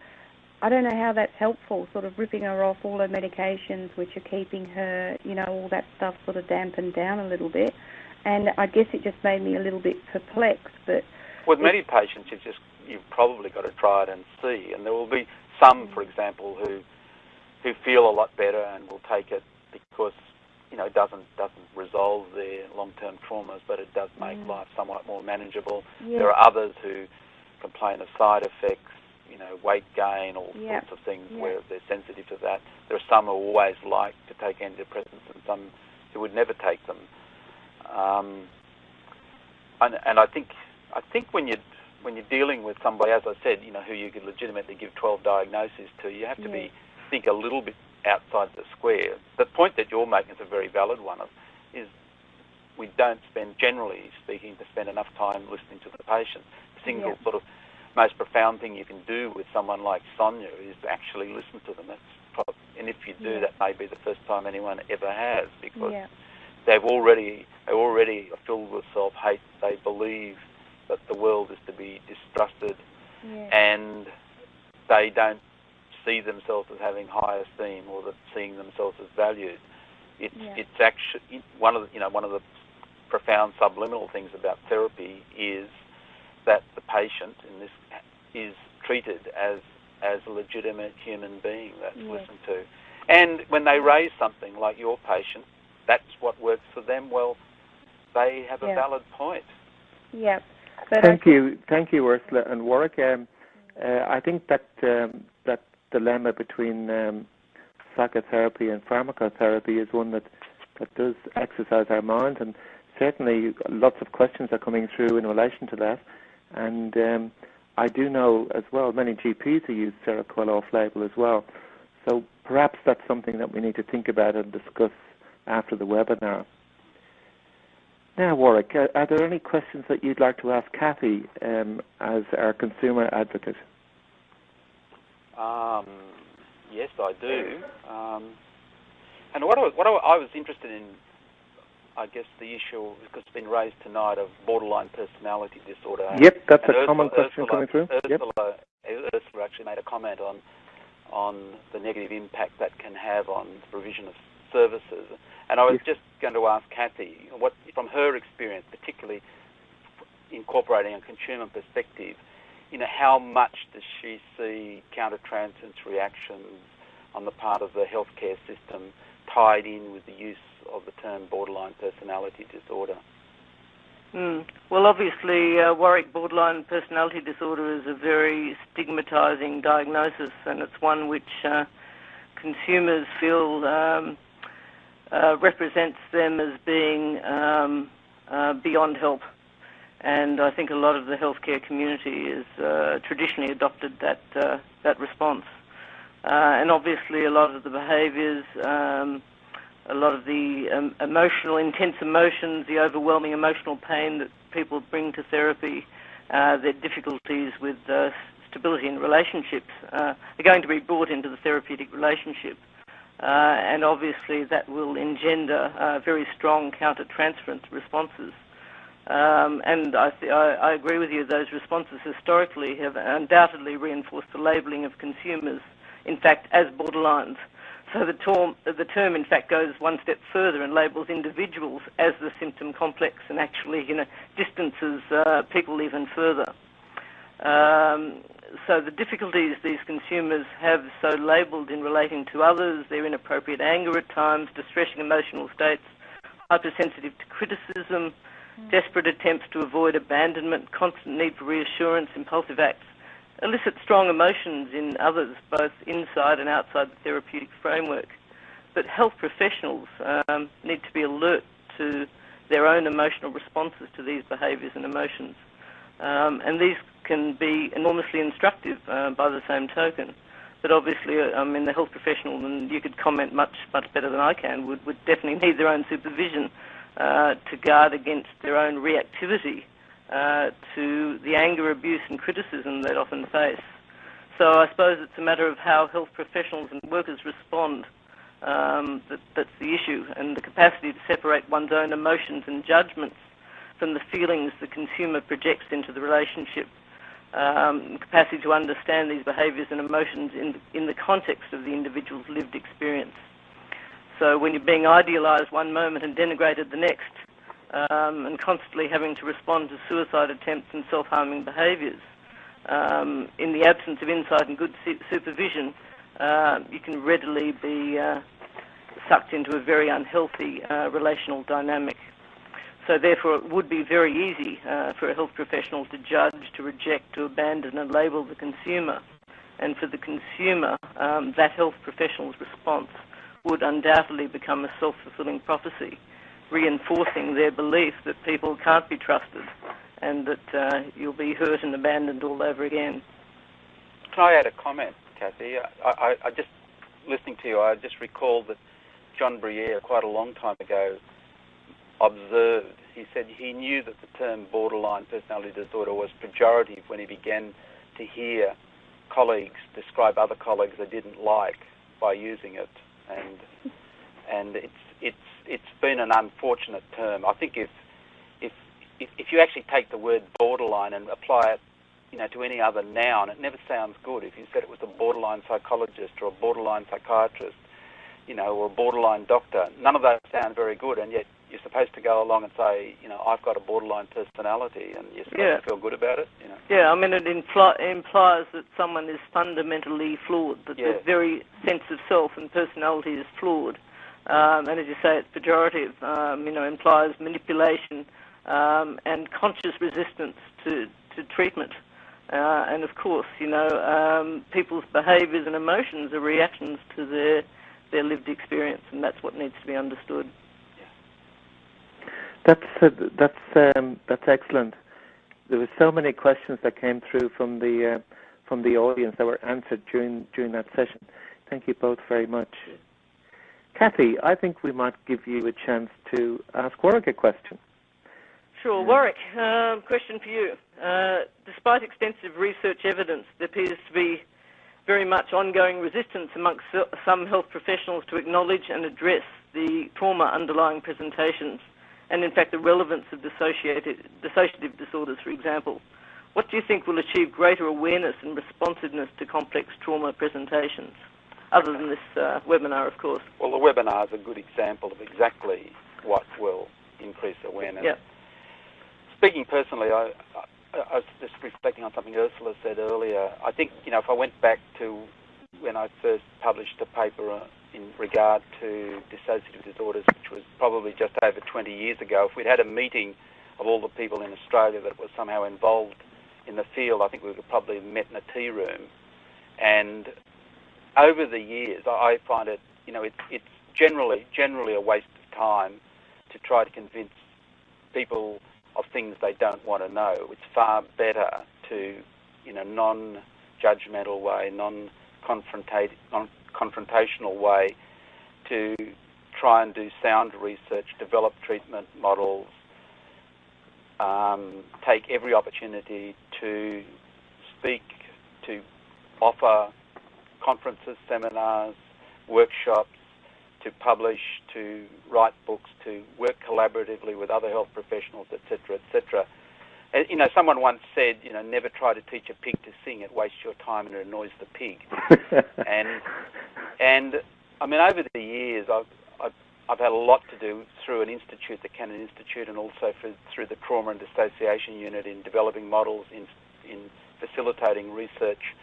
S3: I don't know how that's helpful, sort of ripping her off all her medications, which are keeping her, you know, all that stuff sort of dampened down a little bit. And I guess it just made me a little bit perplexed. But
S4: with many patients, you just you've probably got to try it and see. And there will be some, mm. for example, who who feel a lot better and will take it because you know, doesn't doesn't resolve their long-term traumas, but it does make
S3: mm.
S4: life somewhat more manageable.
S3: Yeah.
S4: There are others who complain of side effects, you know, weight gain, all
S3: yep.
S4: sorts of things
S3: yep.
S4: where they're sensitive to that. There are some who always like to take antidepressants, and some who would never take them. Um, and, and I think I think when you when you're dealing with somebody, as I said, you know, who you could legitimately give 12 diagnoses to, you have to be think a little bit outside the square. The point that you're making is a very valid one. Of is we don't spend, generally speaking, to spend enough time listening to the patient. The single
S3: Yeah.
S4: sort of most profound thing you can do with someone like Sonia is actually listen to them. That's prob- and if you do,
S3: Yeah.
S4: that may be the first time anyone ever has because
S3: Yeah.
S4: they've already they already are filled with self-hate. They believe that the world is to be distrusted, and they don't see themselves as having high esteem or that seeing themselves as valued. It's
S3: Yeah.
S4: it's actually one of the, you know one of the profound subliminal things about therapy is that the patient in this is treated as as a legitimate human being that's
S3: Yes.
S4: listened to. And when they raise something like your patient, that's what works for them. Well, they have a valid point.
S3: Yeah. But
S1: Thank
S3: think-
S1: you, thank you, Ursula and Warwick. Um, uh, I think that um, that dilemma between um, psychotherapy and pharmacotherapy is one that that does exercise our mind, and certainly lots of questions are coming through in relation to that. And um, I do know as well many GPs who use Seroquel off-label as well. So perhaps that's something that we need to think about and discuss after the webinar. Now, Warwick, are, there any questions that you'd like to ask Cathy um, as our consumer advocate?
S4: Um, yes, I do. Um, and what I, was- what I, I was interested in, I guess, the issue because it's been raised tonight of borderline personality disorder.
S1: Yep, that's
S4: And
S1: a common question
S4: Ursula-
S1: coming through. Yep.
S4: Ursula, Ursula actually made a comment on on the negative impact that can have on the provision of services. And I was
S1: Yes.
S4: just going to ask Cathy, what from her experience, particularly incorporating a consumer perspective, you know, how much does she see countertransference reactions on the part of the healthcare system tied in with the use of the term borderline personality disorder?
S2: Mm. Well, obviously, uh, Warwick borderline personality disorder is a very stigmatising diagnosis, and it's one which uh, consumers feel um, uh, represents them as being um, uh, beyond help. And I think a lot of the healthcare community has uh, traditionally adopted that uh, that response. Uh, and obviously, a lot of the behaviours. Um, a lot of the um, emotional, intense emotions, the overwhelming emotional pain that people bring to therapy, their difficulties with stability in relationships are going to be brought into the therapeutic relationship. And obviously that will engender very strong counter-transference responses. Um, and I, I, I agree with you, those responses historically have undoubtedly reinforced the labelling of consumers, in fact, as borderlines. So the term, the term, in fact, goes one step further and labels individuals as the symptom complex, and actually, you know, distances uh, people even further. Um, so the difficulties these consumers have so labelled in relating to others, their inappropriate anger at times, distressing emotional states, hypersensitive to criticism, desperate attempts to avoid abandonment, constant need for reassurance, impulsive acts, elicit strong emotions in others, both inside and outside the therapeutic framework. But health professionals um, need to be alert to their own emotional responses to these behaviours and emotions. Um, and these can be enormously instructive uh, by the same token. But obviously, uh, I mean, the health professional, and you could comment much, much better than I can, would, would definitely need their own supervision to guard against their own reactivity uh, to the anger, abuse, and criticism they often face. So I suppose it's a matter of how health professionals and workers respond. Um, that, that's the issue, and the capacity to separate one's own emotions and judgments from the feelings the consumer projects into the relationship. Um, capacity to understand these behaviours and emotions in, in the context of the individual's lived experience. So when you're being idealised one moment and denigrated the next, um, and constantly having to respond to suicide attempts and self-harming behaviours, um, in the absence of insight and good su- supervision, uh, you can readily be uh, sucked into a very unhealthy uh, relational dynamic. So therefore, it would be very easy for a health professional to judge, to reject, to abandon and label the consumer. And for the consumer, um, that health professional's response would undoubtedly become a self-fulfilling prophecy, reinforcing their belief that people can't be trusted and that uh, you'll be hurt and abandoned all over again.
S4: Can I add a comment, Cathy? I, I, I just listening to you, I just recalled that John Briere, quite a long time ago, observed. He said he knew that the term borderline personality disorder was pejorative when he began to hear colleagues describe other colleagues they didn't like by using it, and and it's it's it's been an unfortunate term. I think if if if, you actually take the word borderline and apply it you know, to any other noun, it never sounds good. If you said it was a borderline psychologist or a borderline psychiatrist, you know, or a borderline doctor, none of those sound very good, and yet you're supposed to go along and say, you know, I've got a borderline personality, and you're supposed
S2: Yeah.
S4: to feel good about it, you know.
S2: Yeah, I mean, it impli- implies that someone is fundamentally flawed, that
S4: Yeah.
S2: their very sense of self and personality is flawed. Um, and as you say, it's pejorative, um, you know, implies manipulation um, and conscious resistance to, to treatment. Uh, and of course, you know, um, people's behaviours and emotions are reactions to their, their lived experience, and that's what needs to be understood.
S1: That's uh, that's um, that's excellent. There were so many questions that came through from the uh, from the audience that were answered during during that session. Thank you both very much. Cathy, I think we might give you a chance to ask Warwick a question.
S2: Sure. Warwick, um, question for you. Uh, despite extensive research evidence, there appears to be very much ongoing resistance amongst some health professionals to acknowledge and address the trauma underlying presentations, and in fact the relevance of dissociative disorders, for example. What do you think will achieve greater awareness and responsiveness to complex trauma presentations, other than this uh, webinar, of course?
S4: Well, the webinar is a good example of exactly what will increase awareness.
S2: Yeah.
S4: Speaking personally, I, I, I was just reflecting on something Ursula said earlier. I think, you know, if I went back to when I first published a paper uh, in regard to dissociative disorders, which was probably just over 20 years ago, if we'd had a meeting of all the people in Australia that were somehow involved in the field, I think we would probably have met in a tea room. And over the years, I find it, you know, it's it's generally generally a waste of time to try to convince people of things they don't want to know. It's far better to, in a non-judgmental way, non-confrontate, non-confrontational way, to try and do sound research, develop treatment models, um, take every opportunity to speak, to offer conferences, seminars, workshops, to publish, to write books, to work collaboratively with other health professionals, etc., etc. And, You know, someone once said, you know, never try to teach a pig to sing; it wastes your time and it annoys the pig. and and I mean, over the years, I've, I've I've had a lot to do through an institute, the Cannan Institute, and also for, through the Trauma and Dissociation Unit in developing models, in in facilitating research,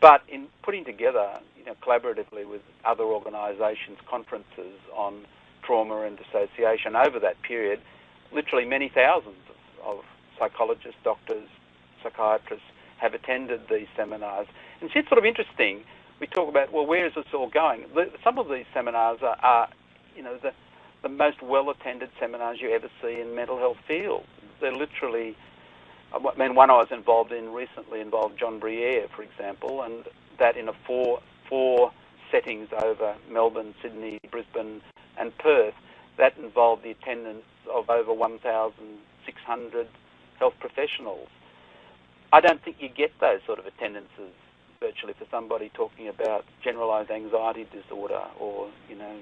S4: but in putting together, you know, collaboratively with other organisations, conferences on trauma and dissociation over that period, literally many thousands of, of psychologists, doctors, psychiatrists have attended these seminars. And it's sort of interesting. We talk about, well, where is this all going? Some of these seminars are, are you know, the, the most well-attended seminars you ever see in mental health field. They're literally, uh, I mean, one I was involved in recently involved John Briere, for example, and that in a four four settings over Melbourne, Sydney, Brisbane, and Perth. That involved the attendance of over 1,600 health professionals. I don't think you get those sort of attendances virtually for somebody talking about generalised anxiety disorder or, you know,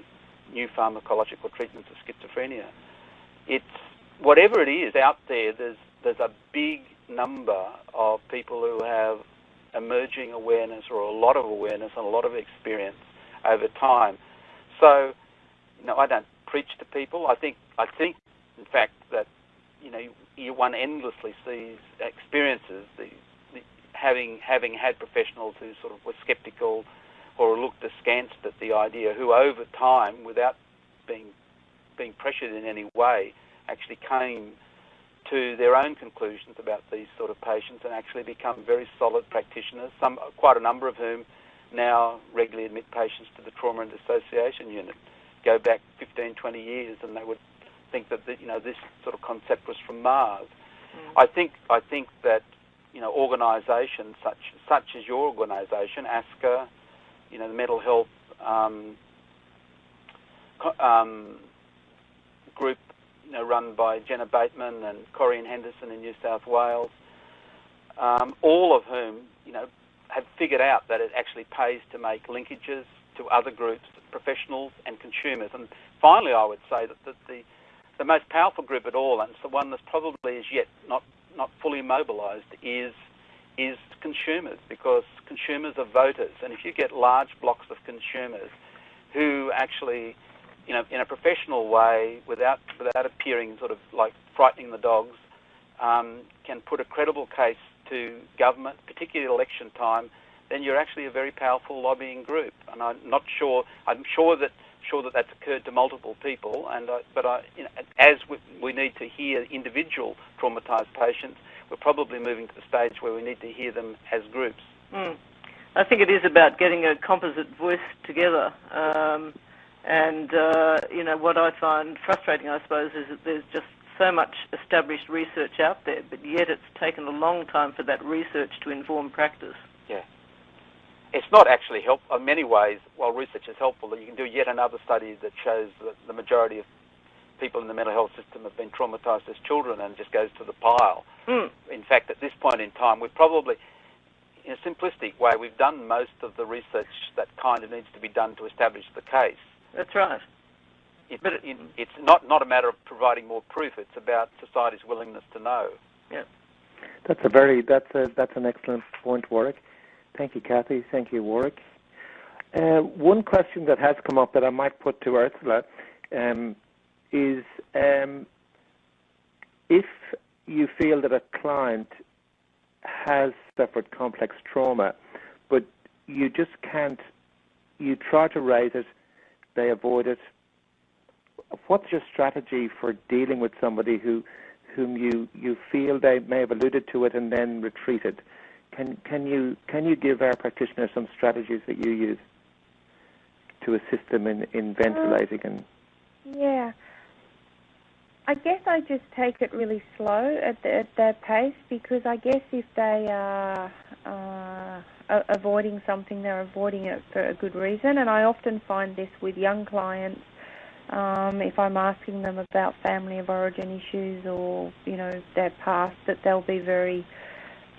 S4: new pharmacological treatments of schizophrenia. It's whatever it is out there. There's there's a big number of people who have emerging awareness or a lot of awareness and a lot of experience over time. So, you know, I don't preach to people. I think I think, in fact, that you know, you, one endlessly sees experiences. The, the, having having had professionals who sort of were sceptical or looked askance at the idea, who over time, without being being pressured in any way, actually came to their own conclusions about these sort of patients and actually become very solid practitioners. Some, quite a number of whom, now regularly admit patients to the trauma and dissociation unit. Go back 15, 20 years, and they would think that the, you know this sort of concept was from Mars. I think I think that you know organisations such such as your organisation, ASCA, you know the mental health um, um, group you know, run by Jenna Bateman and Corinne Henderson in New South Wales, um, all of whom, you know, have figured out that it actually pays to make linkages to other groups, professionals and consumers. And finally, I would say that the, the, the most powerful group at all, and it's the one that's probably as yet not, not fully mobilised, is is consumers because consumers are voters. And if you get large blocks of consumers who actually, you know, in a professional way, without without appearing sort of like frightening the dogs, um, can put a credible case to government, particularly election time, then you're actually a very powerful lobbying group. And I'm not sure. I'm sure that sure that that's occurred to multiple people. And uh, but I, you know, as we, we need to hear individual traumatised patients, we're probably moving to the stage where we need to hear them as groups.
S2: Mm. I think it is about getting a composite voice together. Um, and, uh, you know, what I find frustrating, I suppose, is that there's just so much established research out there, but yet it's taken a long time for that research to inform practice.
S4: Yeah. It's not actually helpful. In many ways, while research is helpful, that you can do yet another study that shows that the majority of people in the mental health system have been traumatised as children and just goes to the pile.
S2: Mm.
S4: In fact, at this point in time, we've probably, in a simplistic way, we've done most of the research that kind of needs to be done to establish the case.
S2: That's right.
S4: It, but it, it's not, not a matter of providing more proof. It's about society's willingness to know.
S2: Yeah.
S1: That's a very that's a that's an excellent point, Warwick. Thank you, Cathy. Thank you, Warwick. Uh, one question that has come up that I might put to Ursula um, is um, if you feel that a client has suffered complex trauma, but you just can't, you try to raise it, they avoid it. What's your strategy for dealing with somebody who, whom you, you feel they may have alluded to it and then retreated? Can can you can you give our practitioners some strategies that you use to assist them in, in ventilating and?
S3: Yeah, I guess I just take it really slow at, the, at their pace because I guess if they are uh, avoiding something, they're avoiding it for a good reason. And I often find this with young clients. Um, if I'm asking them about family of origin issues or you know their past, that they'll be very,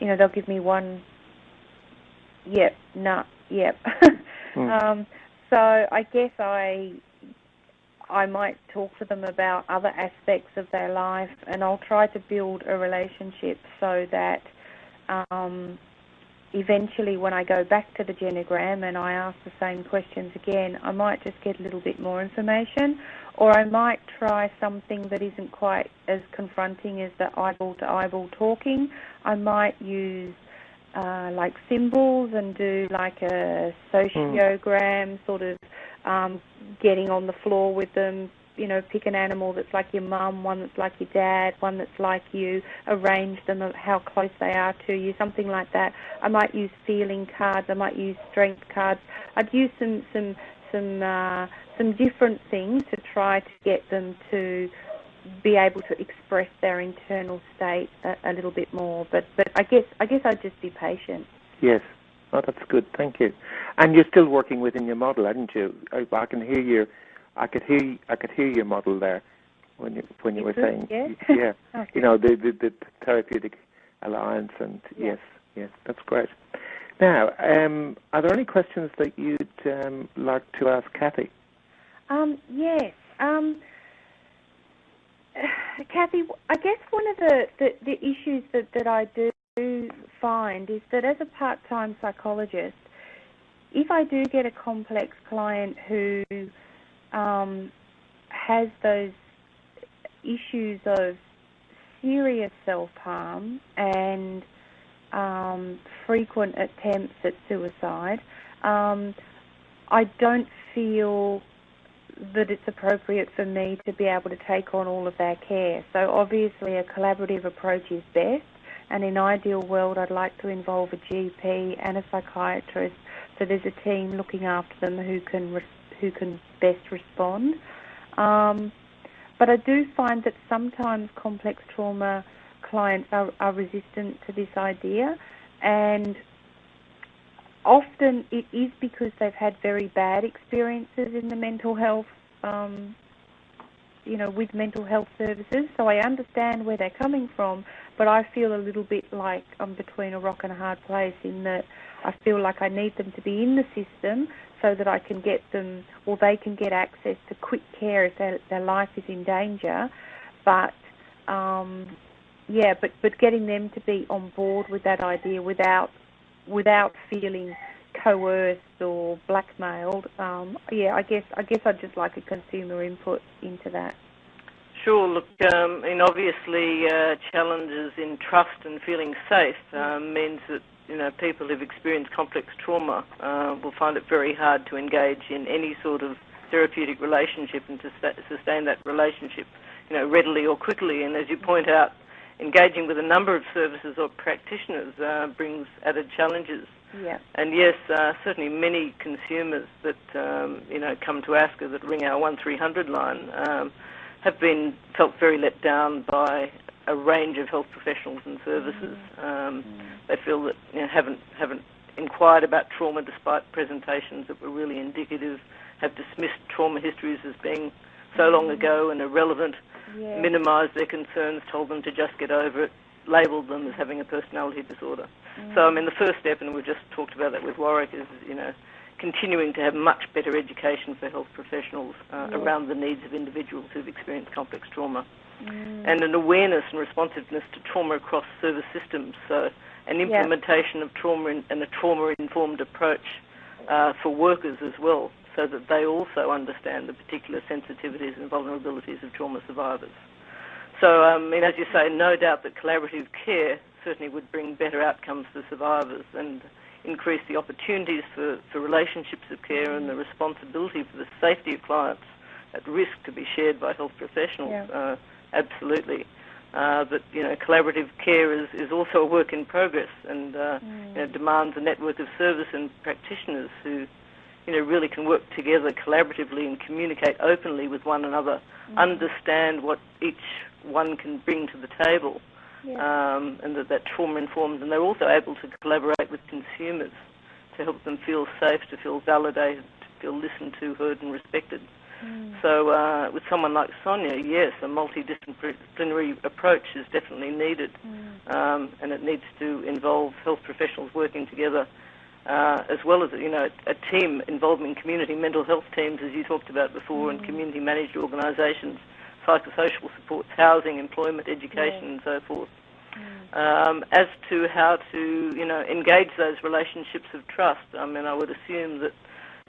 S3: you know, they'll give me one, yep, nah, yep. mm. um, so I guess I I might talk to them about other aspects of their life, and I'll try to build a relationship so that um, eventually, when I go back to the genogram and I ask the same questions again, I might just get a little bit more information, or I might try something that isn't quite as confronting as the eyeball to eyeball talking. I might use uh, like symbols and do like a sociogram mm. sort of um, getting on the floor with them. You know, pick an animal that's like your mum, one that's like your dad, one that's like you. Arrange them how close they are to you, something like that. I might use feeling cards. I might use strength cards. I'd use some some some uh, some different things to try to get them to be able to express their internal state a, a little bit more. But but I guess I guess I'd just be patient.
S1: Yes. Oh, that's good. Thank you. And you're still working within your model, aren't you? I, I can hear you. I could hear. I could hear your model there when you when you,
S3: you
S1: were
S3: could,
S1: saying,
S3: yeah.
S1: yeah.
S3: okay.
S1: You know, the, the the therapeutic alliance, and
S3: yeah.
S1: yes, yes, that's great. Now, um, are there any questions that you'd um, like to ask Cathy?
S3: Um, yes. Um, Cathy, I guess one of the, the, the issues that, that I do find is that as a part-time psychologist, if I do get a complex client who um, has those issues of serious self-harm and um, frequent attempts at suicide, um, I don't feel that it's appropriate for me to be able to take on all of their care. So obviously a collaborative approach is best and in ideal world I'd like to involve a GP and a psychiatrist so there's a team looking after them who can who can best respond. Um, but I do find that sometimes complex trauma clients are, are resistant to this idea and often it is because they've had very bad experiences in the mental health um, you know, with mental health services, so I understand where they're coming from, but I feel a little bit like I'm between a rock and a hard place in that I feel like I need them to be in the system so that I can get them, or they can get access to quick care if their, their life is in danger, but um, yeah, but but getting them to be on board with that idea without without feeling coerced or blackmailed. Um, yeah, I guess I guess I'd just like a consumer input into that.
S2: Sure. Look, um, and obviously uh, challenges in trust and feeling safe um, means that you know people who've experienced complex trauma uh, will find it very hard to engage in any sort of therapeutic relationship and to sustain that relationship, you know, readily or quickly. And as you point out, engaging with a number of services or practitioners uh, brings added challenges.
S3: Yeah.
S2: And yes, uh, certainly many consumers that um, you know come to ASCA that ring our one three hundred line um, have been felt very let down by a range of health professionals and services. Mm. Um, mm. They feel that you know, haven't haven't inquired about trauma despite presentations that were really indicative. Have dismissed trauma histories as being so long mm. ago and irrelevant. Yeah. Minimised their concerns, told them to just get over it, labelled them as having a personality disorder. Mm. So, I mean, the first step, and we've just talked about that with Warwick, is, you know, continuing to have much better education for health professionals uh, yeah. around the needs of individuals who've experienced complex trauma. Mm. And an awareness and responsiveness to trauma across service systems. So, an implementation yeah. of trauma in, and a trauma-informed approach uh, for workers as well, so that they also understand the particular sensitivities and vulnerabilities of trauma survivors. So, um, I mean, as you say, no doubt that collaborative care certainly would bring better outcomes for survivors and increase the opportunities for, for relationships of care and the responsibility for the safety of clients at risk to be shared by health professionals. Yeah. Uh, absolutely. Uh, but you know, collaborative care is, is also a work in progress and uh, mm. you know, demands a network of service and practitioners who you know really can work together collaboratively and communicate openly with one another, mm. understand what each one can bring to the table yeah. um, and that, that trauma informed, and they're also able to collaborate with consumers to help them feel safe, to feel validated, to feel listened to, heard, and respected. Mm. So, uh, with someone like Sonia, yes, a multidisciplinary approach is definitely needed, mm. um, and it needs to involve health professionals working together, uh, as well as you know a team involving community mental health teams, as you talked about before, mm. and community managed organisations psychosocial supports, housing, employment, education, yeah. and so forth. Mm. Um, as to how to, you know, engage those relationships of trust, I mean, I would assume that,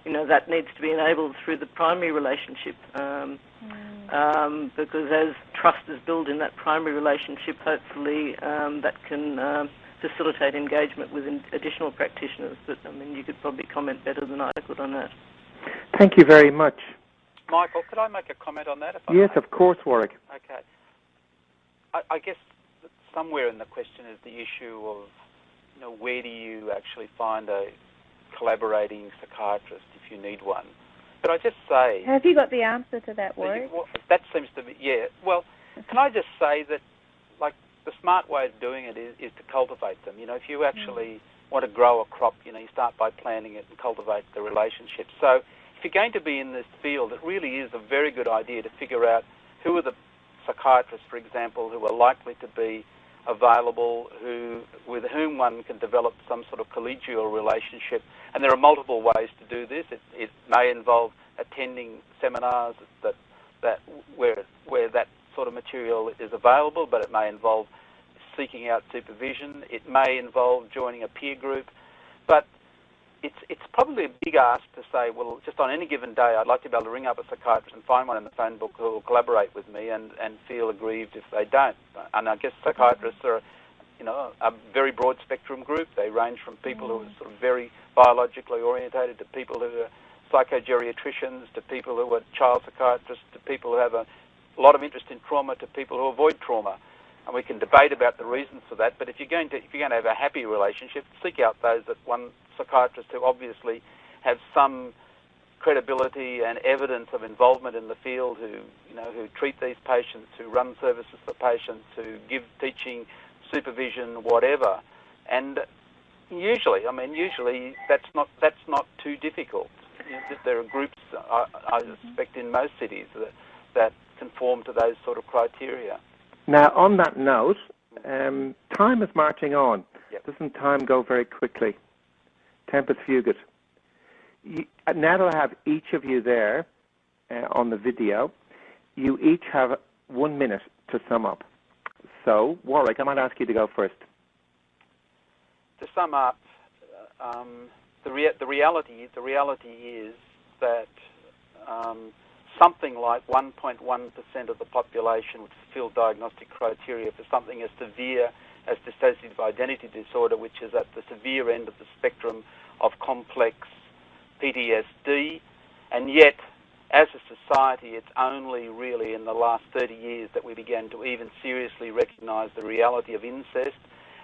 S2: you know, that needs to be enabled through the primary relationship, um, mm. um, because as trust is built in that primary relationship, hopefully um, that can um, facilitate engagement with additional practitioners. But I mean, you could probably comment better than I could on that.
S1: Thank you very much.
S4: Michael, could I make a comment on that?
S1: yes, of course, Warwick.
S4: Okay. I, I, guess somewhere in the question is the issue of, you know, where do you actually find a collaborating psychiatrist if you need one? But I just say...
S3: Have you got the answer to that, Warwick?
S4: Well, that seems to be, yeah. Well, can I just say that, like, the smart way of doing it is, is to cultivate them. You know, if you actually want to grow a crop, you know, you start by planting it and cultivate the relationship. So if you're going to be in this field, it really is a very good idea to figure out who are the psychiatrists, for example, who are likely to be available, who with whom one can develop some sort of collegial relationship. And there are multiple ways to do this. It, it may involve attending seminars that that where where that sort of material is available, but it may involve seeking out supervision. It may involve joining a peer group. But it's it's probably a big ask to say, well, just on any given day, I'd like to be able to ring up a psychiatrist and find one in the phone book who will collaborate with me and, and feel aggrieved if they don't. And I guess psychiatrists are, you know, a very broad spectrum group. They range from people who are mm. sort of very biologically orientated to people who are psychogeriatricians to people who are child psychiatrists to people who have a lot of interest in trauma to people who avoid trauma and we can debate about the reasons for that. But if you're going to if you're going to have a happy relationship, seek out those that one psychiatrist who obviously have some credibility and evidence of involvement in the field, who you know who treat these patients, who run services for patients, who give teaching, supervision, whatever. And usually, I mean, usually that's not that's not too difficult. There are groups, I, I suspect, in most cities that that conform to those sort of criteria.
S1: Now, on that note, um, time is marching on.
S4: Yep.
S1: Doesn't time go very quickly? Tempus fugit. You, uh, now that I have each of you there uh, on the video, you each have one minute to sum up. So, Warwick, I might ask you to go first.
S4: To sum up, um, the, rea- the reality the reality is that um, something like 1.1% of the population would fulfill diagnostic criteria for something as severe as dissociative identity disorder, which is at the severe end of the spectrum of complex PTSD, and yet as a society, it's only really in the last 30 years that we began to even seriously recognise the reality of incest,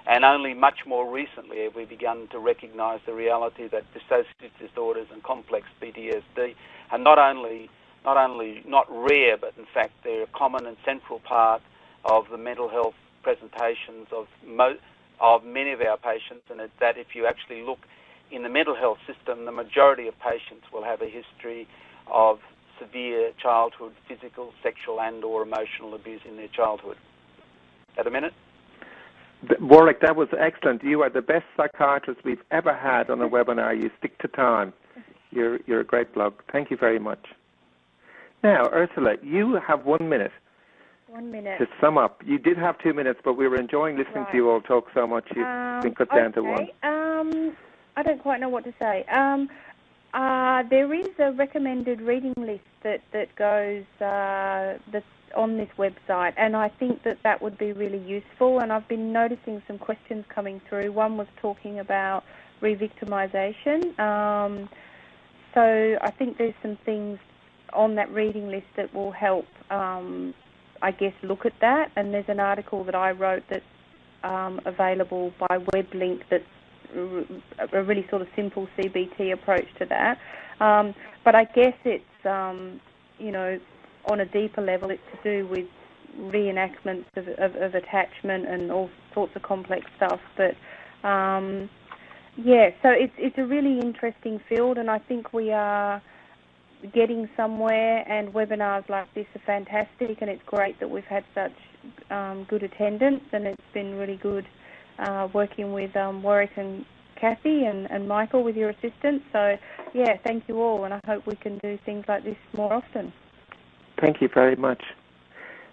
S4: and only much more recently have we begun to recognise the reality that dissociative disorders and complex PTSD are not only not only not rare, but in fact they're a common and central part of the mental health presentations of of many of our patients, and it's that if you actually look in the mental health system, the majority of patients will have a history of severe childhood physical, sexual, and/or emotional abuse in their childhood. At a minute.
S1: Warwick, that was excellent. You are the best psychiatrist we've ever had on a webinar. You stick to time. You're, you're a great blog. Thank you very much. Now, Ursula, you have one minute.
S3: One minute.
S1: To sum up, you did have two minutes, but we were enjoying listening
S3: right.
S1: to you all talk so much. You've
S3: um,
S1: been cut
S3: okay.
S1: down to one.
S3: Um, I don't quite know what to say. Um, uh, there is a recommended reading list that that goes uh, that's on this website, and I think that that would be really useful. And I've been noticing some questions coming through. One was talking about re-victimization. Um, so I think there's some things on that reading list that will help, um, I guess, look at that. And there's an article that I wrote that's um, available by web link that's a really sort of simple CBT approach to that. Um, but I guess it's, um, you know, on a deeper level, it's to do with reenactments of, of, of attachment and all sorts of complex stuff. But um, yeah, so it's it's a really interesting field, and I think we are getting somewhere. And webinars like this are fantastic, and it's great that we've had such um, good attendance, and it's been really good uh, working with um, Warwick and Cathy and, and Michael with your assistance. So, yeah, thank you all, and I hope we can do things like this more often.
S1: Thank you very much.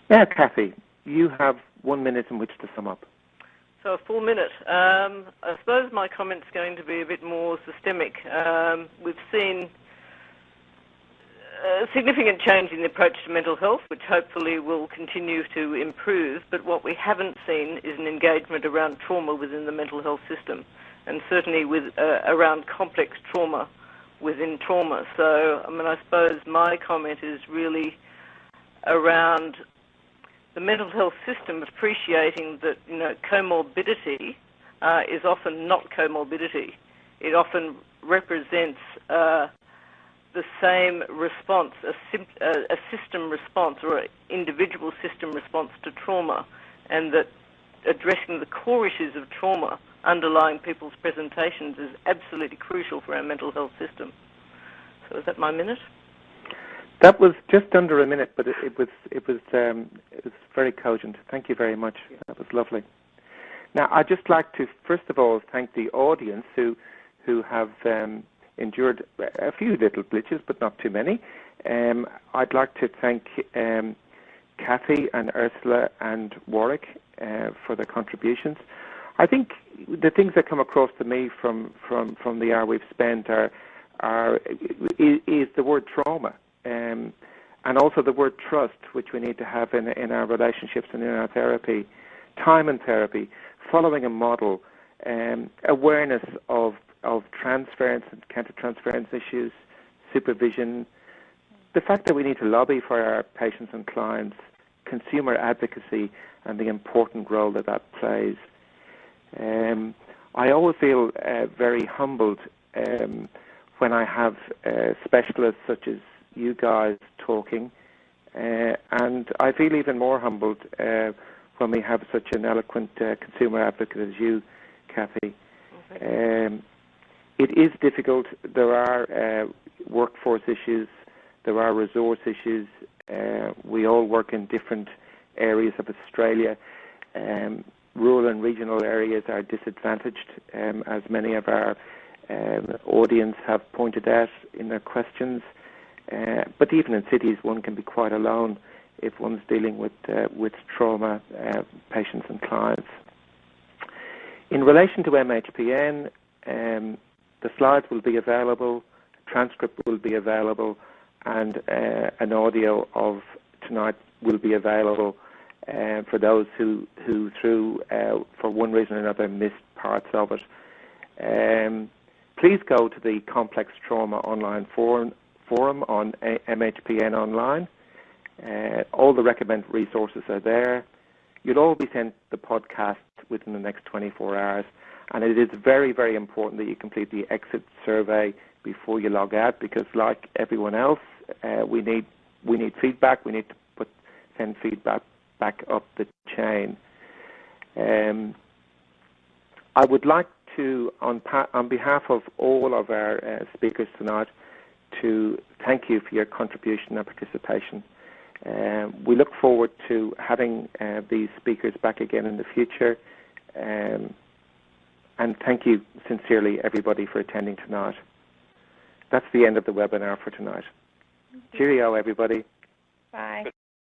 S1: Now, Cathy, you have one minute in which to sum up.
S2: So a full minute. Um, I suppose my comment's going to be a bit more systemic. Um, we've seen a significant change in the approach to mental health, which hopefully will continue to improve. But what we haven't seen is an engagement around trauma within the mental health system, and certainly with uh, around complex trauma within trauma. So, I mean, I suppose my comment is really around the mental health system appreciating that you know comorbidity uh, is often not comorbidity. It often represents uh, the same response, a, a, system response or an individual system response to trauma, and that addressing the core issues of trauma underlying people's presentations is absolutely crucial for our mental health system. So is that my minute?
S1: That was just under a minute, but it, it was it was um, it was very cogent. Thank you very much. That was lovely. Now, I'd just like to first of all thank the audience who who have um, endured a few little glitches, but not too many. Um, I'd like to thank um, Cathy and Ursula and Warwick uh, for their contributions. I think the things that come across to me from from from the hour we've spent are are is, is the word trauma. Um, and also the word trust, which we need to have in, in our relationships and in our therapy, time and therapy, following a model, um, awareness of of transference and counter-transference issues, supervision, the fact that we need to lobby for our patients and clients, consumer advocacy, and the important role that that plays. Um, I always feel uh, very humbled um, when I have uh, specialists such as you guys talking, uh, and I feel even more humbled uh, when we have such an eloquent uh, consumer advocate as you, Cathy. Um, it is difficult. There are uh, workforce issues, there are resource issues, Uh, we all work in different areas of Australia. Um, rural and regional areas are disadvantaged, um, as many of our um, audience have pointed out in their questions. Uh, but even in cities, one can be quite alone if one's dealing with uh, with trauma uh, patients and clients. In relation to MHPN, um, the slides will be available, transcript will be available, and uh, an audio of tonight will be available uh, for those who, who through, uh, for one reason or another, missed parts of it. Um, please go to the Complex Trauma Online Forum, forum on MHPN Online. Uh, all the recommended resources are there. You'll all be sent the podcast within the next 24 hours. And it is very, very important that you complete the exit survey before you log out because, like everyone else, uh, we need we need feedback. We need to put send feedback back up the chain. Um, I would like to, on, on behalf of all of our uh, speakers tonight, to thank you for your contribution and participation. Um, we look forward to having uh, these speakers back again in the future. Um, and thank you sincerely, everybody, for attending tonight. That's the end of the webinar for tonight. Cheerio, everybody.
S3: Bye.